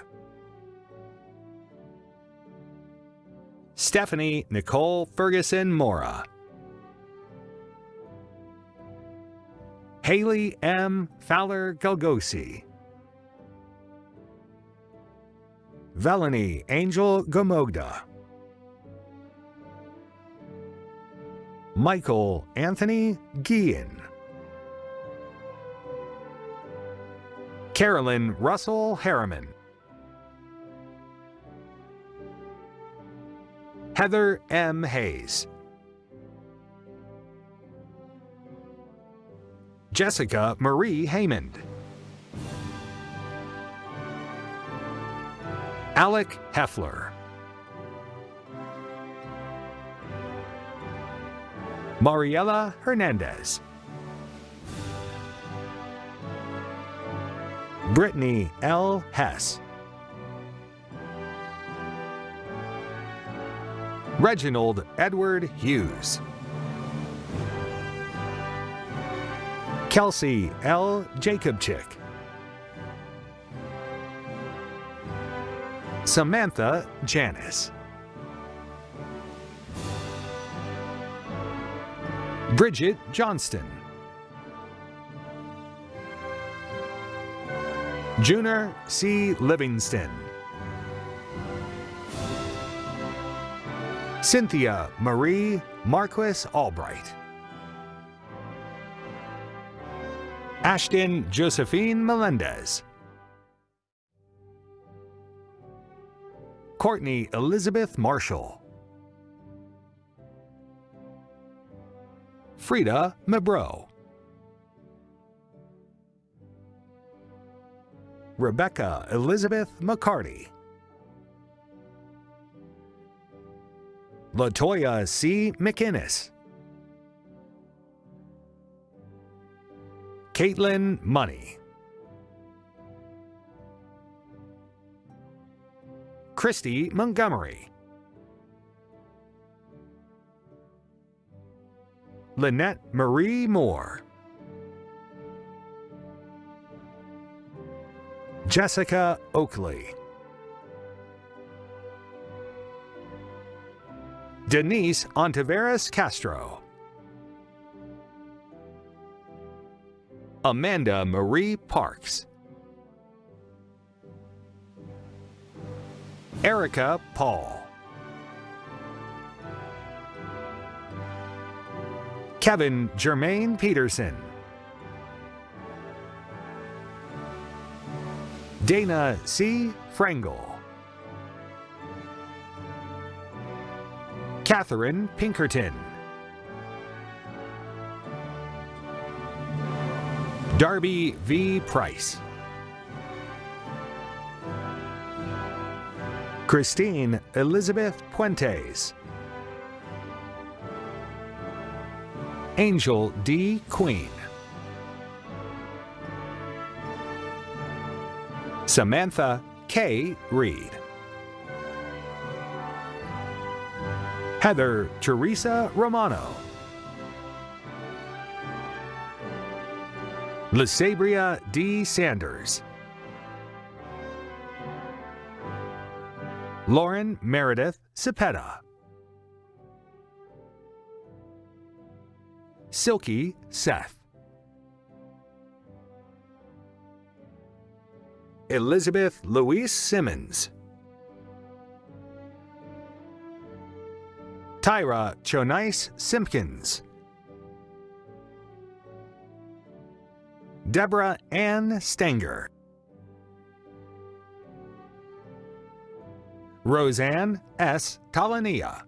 Stephanie Nicole Ferguson Mora. Haley M. Fowler Galgosi. Velany Angel Gomogda. Michael Anthony Guillen. Carolyn Russell Harriman. Heather M. Hayes. Jessica Marie Haymond. Alec Heffler. Mariela Hernandez. Brittany L. Hess. Reginald Edward Hughes. Kelsey L. Jacobchick. Samantha Janice. Bridget Johnston. Juner C. Livingston. Cynthia Marie Marquis Albright. Ashton Josephine Melendez. Courtney Elizabeth Marshall. Frida Mabro. Rebecca Elizabeth McCarty. Latoya C. McInnes. Caitlin Money. Christy Montgomery. Lynette Marie Moore. Jessica Oakley. Denise Ontiveros Castro. Amanda Marie Parks. Erica Paul. Kevin Germain Peterson. Dana C. Frangel. Catherine Pinkerton. Darby V. Price. Christine Elizabeth Puentes. Angel D. Queen. Samantha K. Reed. Heather Teresa Romano. Lysabria D. Sanders. Lauren Meredith Cepeda. Silky Seth. Elizabeth Louise Simmons. Tyra Chonice Simpkins. Deborah Ann Stanger. Roseanne S. Talania.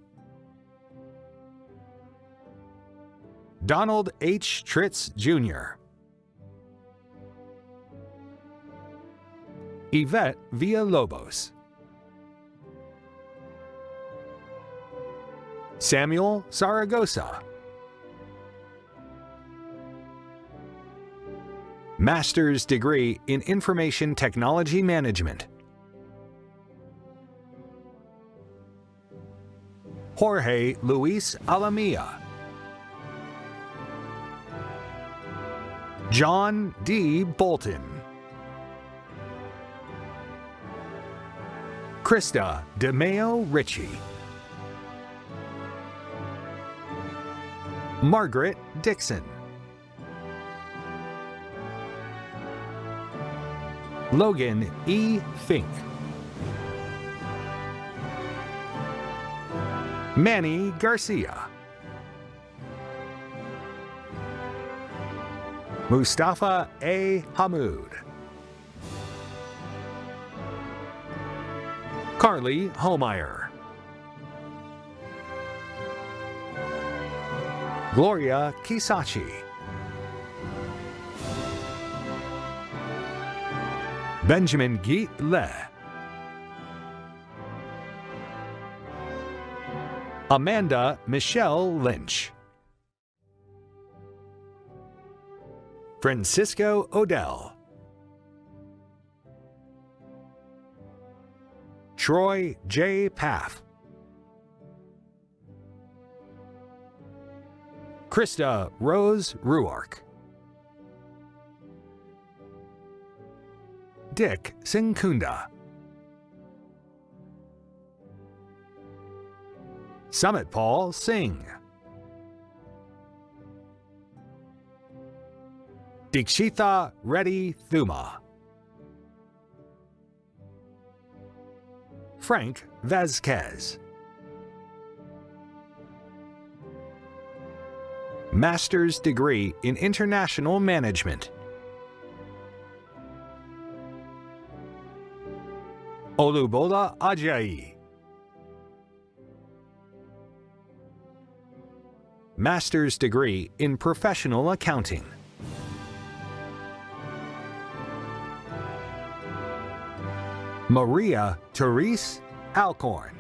Donald H. Tritz Jr. Yvette Villalobos. Samuel Saragosa. Master's degree in Information Technology Management. Jorge Luis Alamia. John D. Bolton. Krista DeMeo Ritchie. Margaret Dixon. Logan E. Fink. Manny Garcia. Mustafa A. Hamoud. Carly Holmeyer. Gloria Kisachi. Benjamin Geet Le. Amanda Michelle Lynch. Francisco Odell. Troy J. Path. Krista Rose Ruark. Dick Sinkunda. Summit Paul Singh. Dikshitha Reddy Thuma. Frank Vasquez. Master's degree in International Management. Olubola Ajayi. Master's degree in Professional Accounting. Maria Therese Alcorn.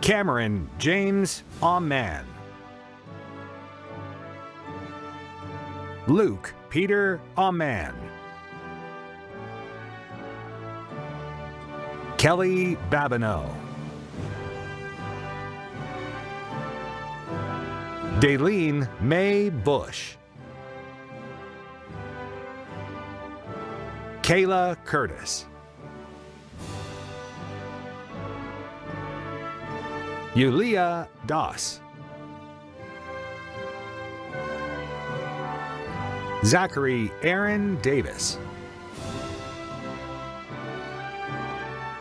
Cameron James Aman. Luke Peter Aman. Kelly Babineau. Daleen May Bush. Kayla Curtis. Yulia Das. Zachary Aaron Davis.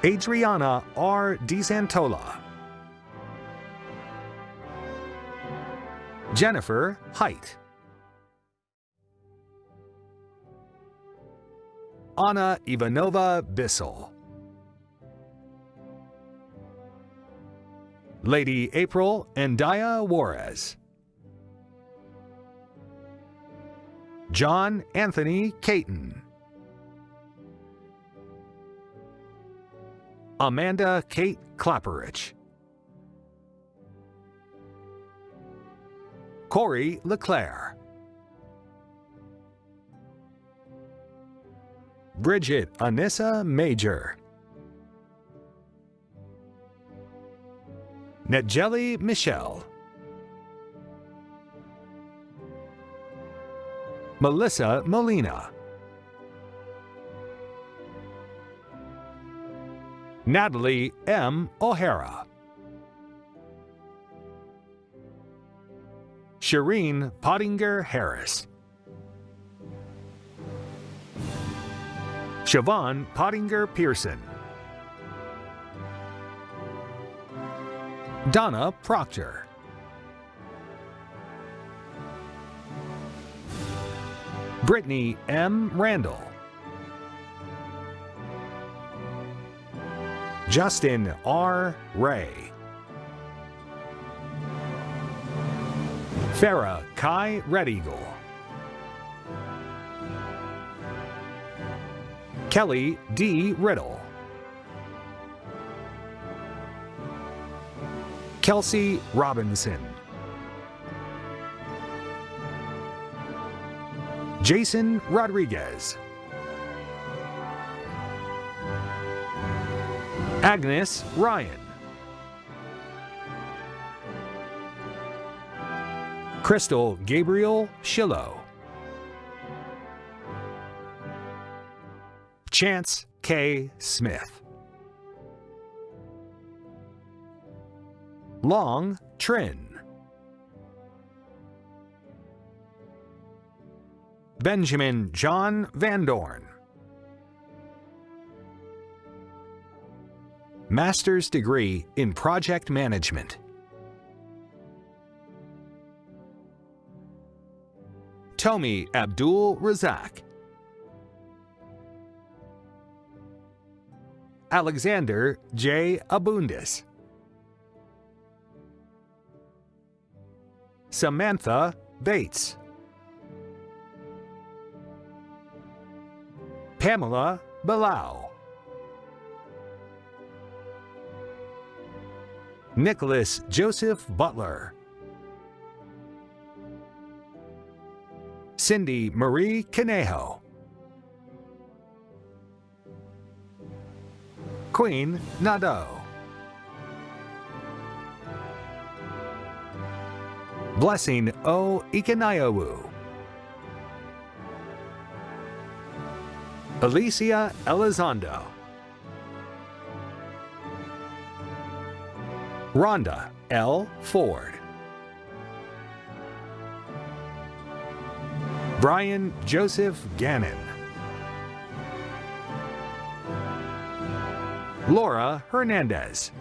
Adriana R. DeSantola. Jennifer Height. Anna Ivanova Bissell. Lady April Andaya Juarez. John Anthony Caton. Amanda Kate Clapperich. Corey LeClaire. Bridget Anissa Major. Netjelly Michelle. Melissa Molina. Natalie M. O'Hara. Shireen Pottinger Harris. Siobhan Pottinger Pearson. Donna Proctor. Brittany M. Randall. Justin R. Ray. Farah Kai Red Eagle. Kelly D. Riddle. Kelsey Robinson. Jason Rodriguez. Agnes Ryan. Crystal Gabriel Shillow. Chance K. Smith. Long Trin. Benjamin John Van Dorn. Master's degree in Project Management. Tomi Abdul Razak. Alexander J. Abundis. Samantha Bates. Pamela Balau. Nicholas Joseph Butler. Cindy Marie Canejo. Queen Nado. Blessing O. Ikanayawu. Alicia Elizondo. Rhonda L. Ford. Brian Joseph Gannon. Laura Hernandez.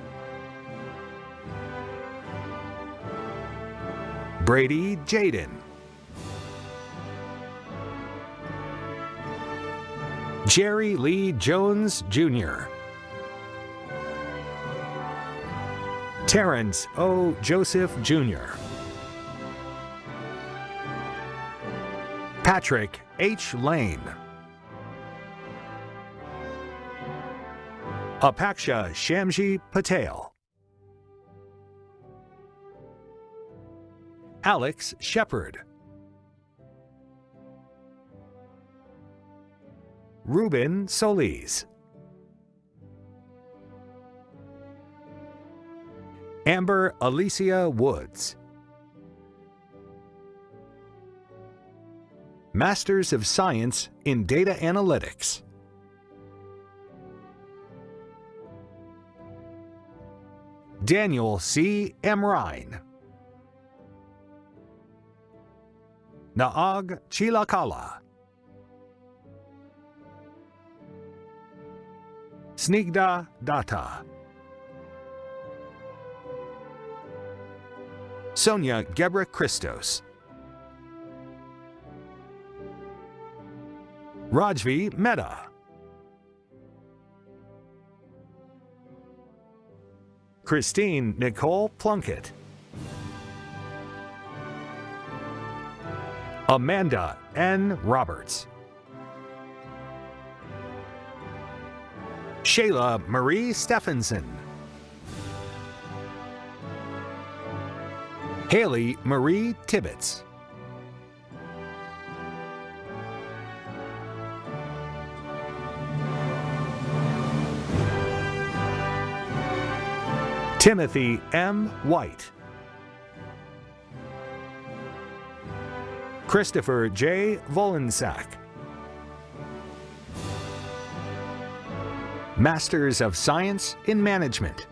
Brady Jaden. Jerry Lee Jones Jr. Terrence O. Joseph Jr. Patrick H. Lane. Apaksha Shamji Patel. Alex Shepard. Ruben Solis. Amber Alicia Woods. Masters of Science in Data Analytics. Daniel C. Emrine. Naag Chilakala. Snigda Datta. Sonia Gebra Christos. Rajvi Mehta. Christine Nicole Plunkett. Amanda N. Roberts. Shayla Marie Stephenson. Haley Marie Tibbetts. Timothy M. White. Christopher J. Volensack. Masters of Science in Management.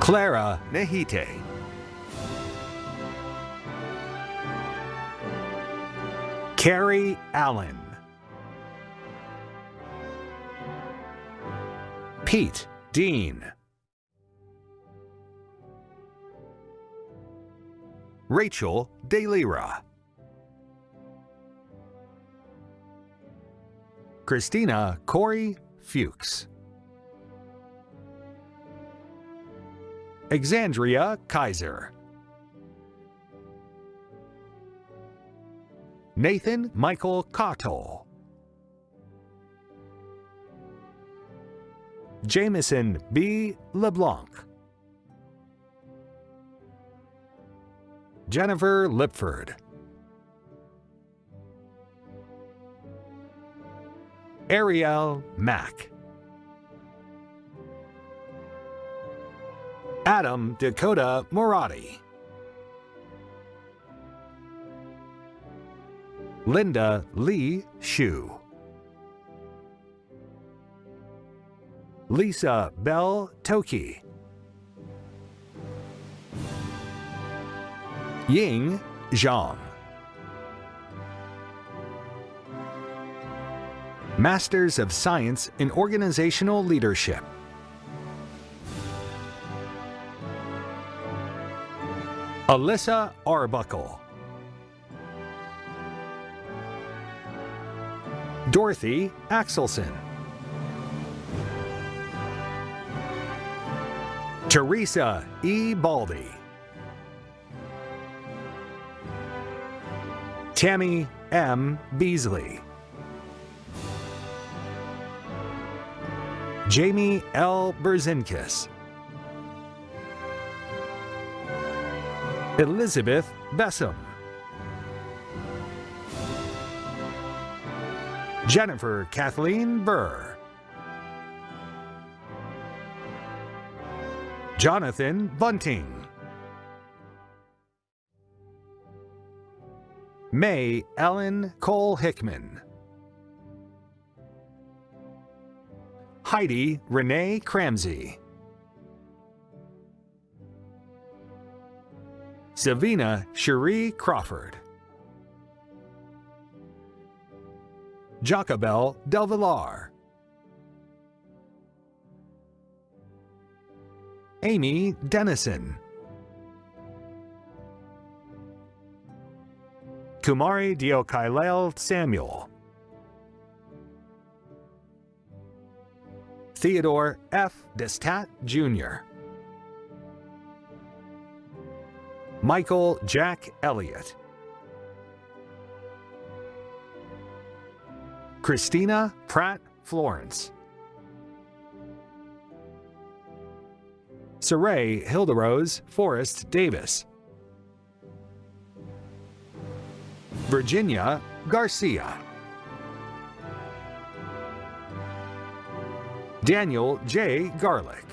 Clara Nehite. Carrie Allen. Pete Dean. Rachel DeLira. Christina Corey Fuchs. Exandria Kaiser. Nathan Michael Cottle. Jameson B. LeBlanc. Jennifer Lipford. Ariel Mack. Adam Dakota Morati. Linda Lee Shu. Lisa Bell Toki. Ying Zhang. Masters of Science in Organizational Leadership. Alyssa Arbuckle. Dorothy Axelson. Teresa E. Baldy. Tammy M. Beasley. Jamie L. Berzinkis. Elizabeth Bessam. Jennifer Kathleen Burr. Jonathan Bunting. May Ellen Cole Hickman. Heidi Renee Cramsey. Savina Cherie Crawford. Jacobel Del Amy Dennison. Kumari Diokailel Samuel. Theodore F. Destat Jr. Michael Jack Elliott. Christina Pratt Florence. Saray Hilderose Forrest Davis. Virginia Garcia. Daniel J. Garlick.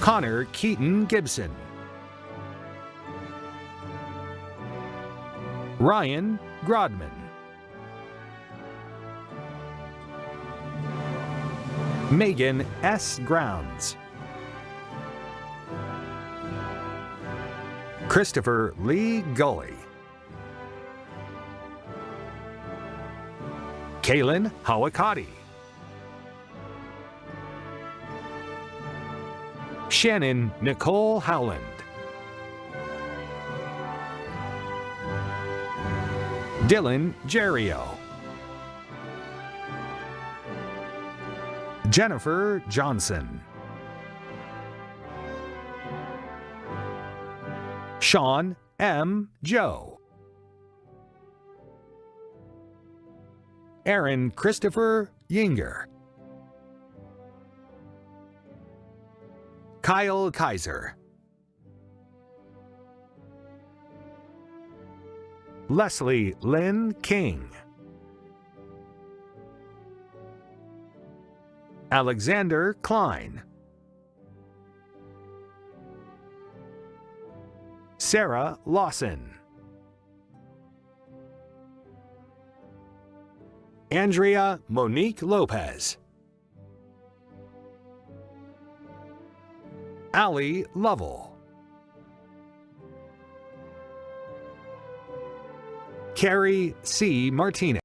Connor Keaton Gibson. Ryan Grodman. Megan S. Grounds. Christopher Lee Gully. Kaylin Hawakati. Shannon Nicole Howland. Dylan Jerio. Jennifer Johnson. Sean M. Joe. Aaron Christopher Yinger. Kyle Kaiser. Leslie Lynn King. Alexander Klein. Sarah Lawson. Andrea Monique Lopez. Allie Lovell. Carrie C. Martinez.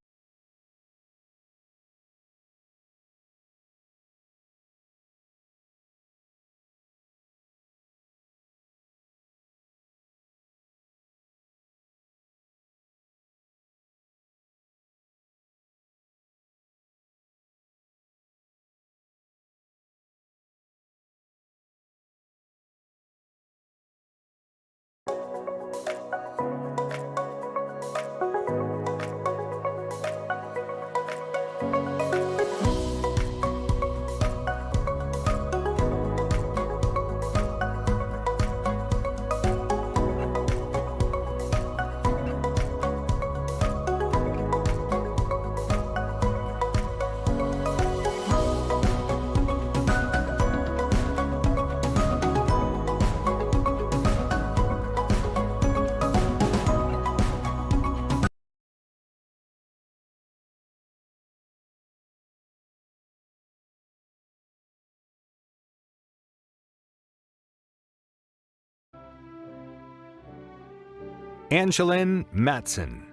Angeline Matson.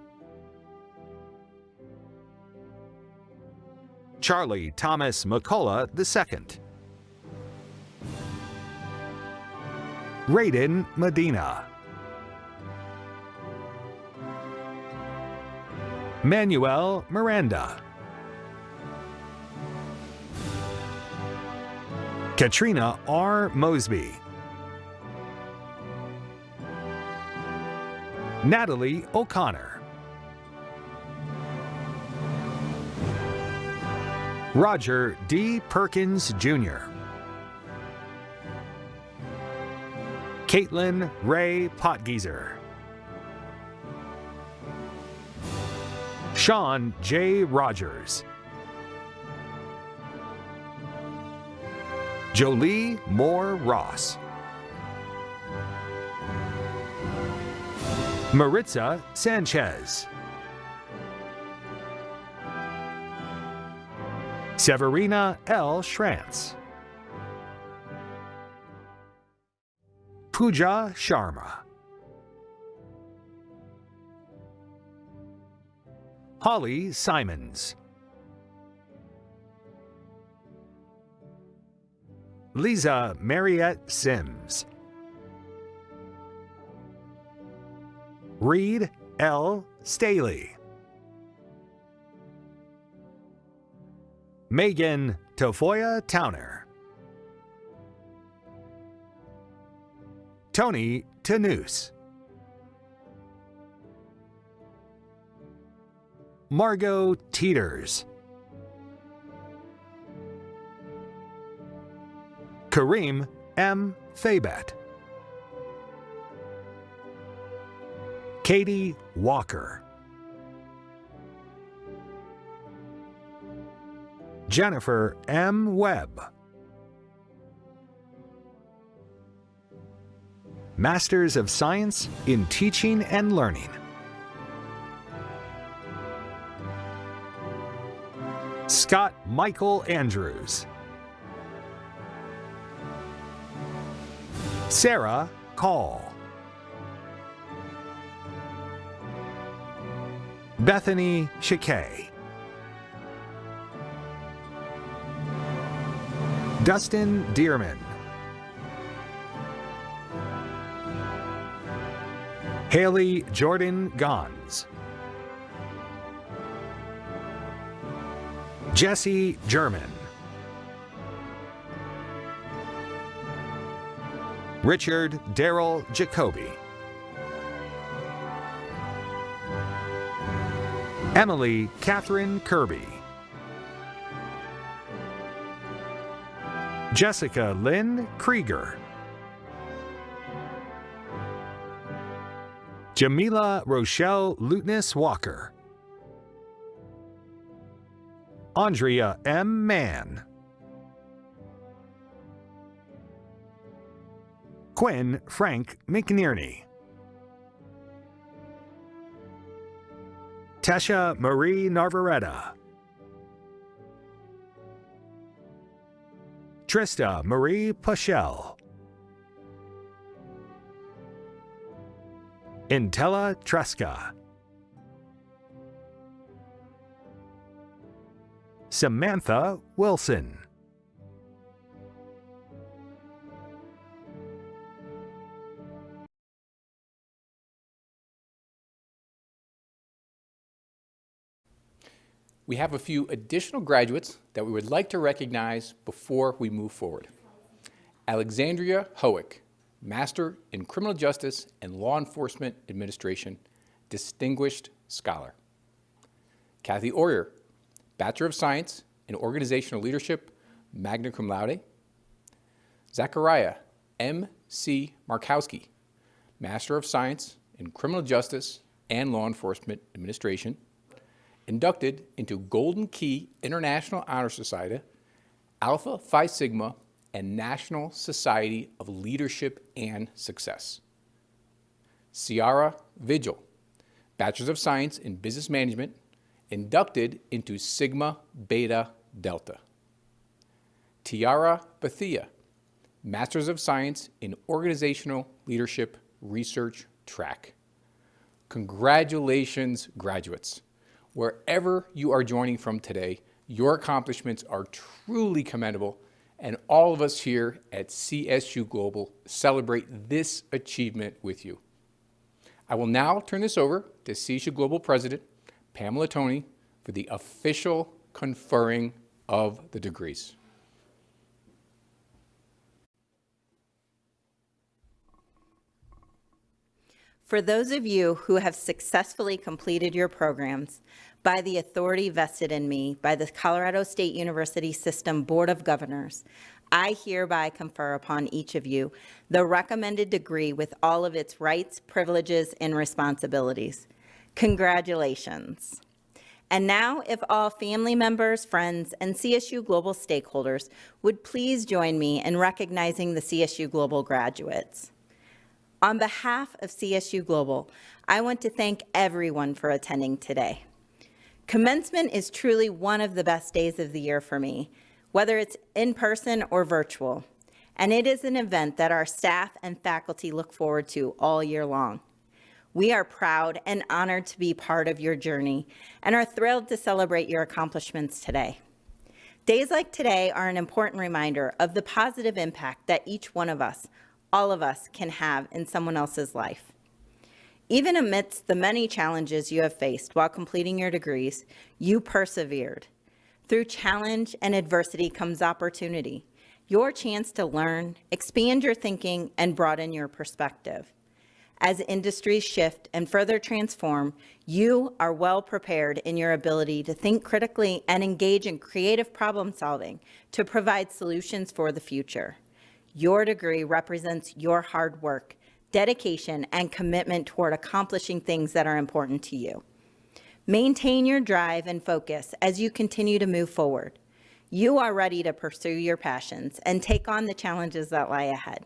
Charlie Thomas McCullough II. Raiden Medina. Manuel Miranda. Katrina R. Mosby. Natalie O'Connor. Roger D. Perkins Jr. Caitlin Ray Potgieser. Sean J. Rogers. Jolie Moore Ross. Maritza Sanchez. Severina L. Schrantz. Pooja Sharma. Holly Simons. Lisa Mariette Sims. Reed L. Staley. Megan Tafoya Towner. Tony Tanus. Margot Teeters. Kareem M. Thabet. Katie Walker. Jennifer M. Webb. Masters of Science in Teaching and Learning. Scott Michael Andrews. Sarah Call. Bethany Shakay. Dustin Dearman. Haley Jordan Gons. Jesse German. Richard Darrell Jacoby. Emily Catherine Kirby. Jessica Lynn Krieger. Jamila Rochelle Lutness Walker. Andrea M. Mann. Quinn Frank McNearney. Tesha Marie Narvaretta. Trista Marie Pachel. Intella Tresca. Samantha Wilson. We have a few additional graduates that we would like to recognize before we move forward. Alexandria Howick, Master in Criminal Justice and Law Enforcement Administration, Distinguished Scholar. Kathy Oyer, Bachelor of Science in Organizational Leadership, magna cum laude. Zachariah M. C. Markowski, Master of Science in Criminal Justice and Law Enforcement Administration, inducted into Golden Key International Honor Society, Alpha Phi Sigma, and National Society of Leadership and Success. Ciara Vigil, Bachelor's of Science in Business Management, inducted into Sigma Beta Delta. Tiara Bethia, Master's of Science in Organizational Leadership Research Track. Congratulations, graduates. Wherever you are joining from today, your accomplishments are truly commendable, and all of us here at CSU Global celebrate this achievement with you. I will now turn this over to CSU Global President Pamela Toney for the official conferring of the degrees. For those of you who have successfully completed your programs, by the authority vested in me by the Colorado State University System Board of Governors, I hereby confer upon each of you the recommended degree with all of its rights, privileges, and responsibilities. Congratulations. And now, if all family members, friends, and CSU Global stakeholders would please join me in recognizing the CSU Global graduates. On behalf of CSU Global, I want to thank everyone for attending today. Commencement is truly one of the best days of the year for me, whether it's in person or virtual. and it is an event that our staff and faculty look forward to all year long. We are proud and honored to be part of your journey and are thrilled to celebrate your accomplishments today. Days like today are an important reminder of the positive impact that each one of us, all of us, can have in someone else's life. Even amidst the many challenges you have faced while completing your degrees, you persevered. Through challenge and adversity comes opportunity, your chance to learn, expand your thinking, and broaden your perspective. As industries shift and further transform, you are well prepared in your ability to think critically and engage in creative problem solving to provide solutions for the future. Your degree represents your hard work, dedication, and commitment toward accomplishing things that are important to you. Maintain your drive and focus as you continue to move forward. You are ready to pursue your passions and take on the challenges that lie ahead.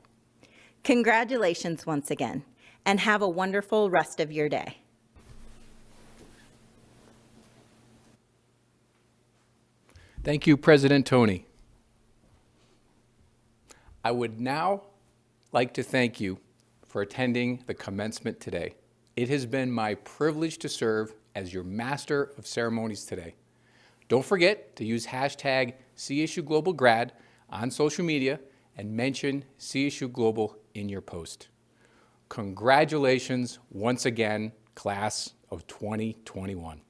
Congratulations once again and have a wonderful rest of your day. Thank you, President Toney. I would now like to thank you for attending the commencement today. It has been my privilege to serve as your Master of Ceremonies today. Don't forget to use hashtag CSU Global Grad on social media and mention CSU Global in your post. Congratulations once again, class of 2021.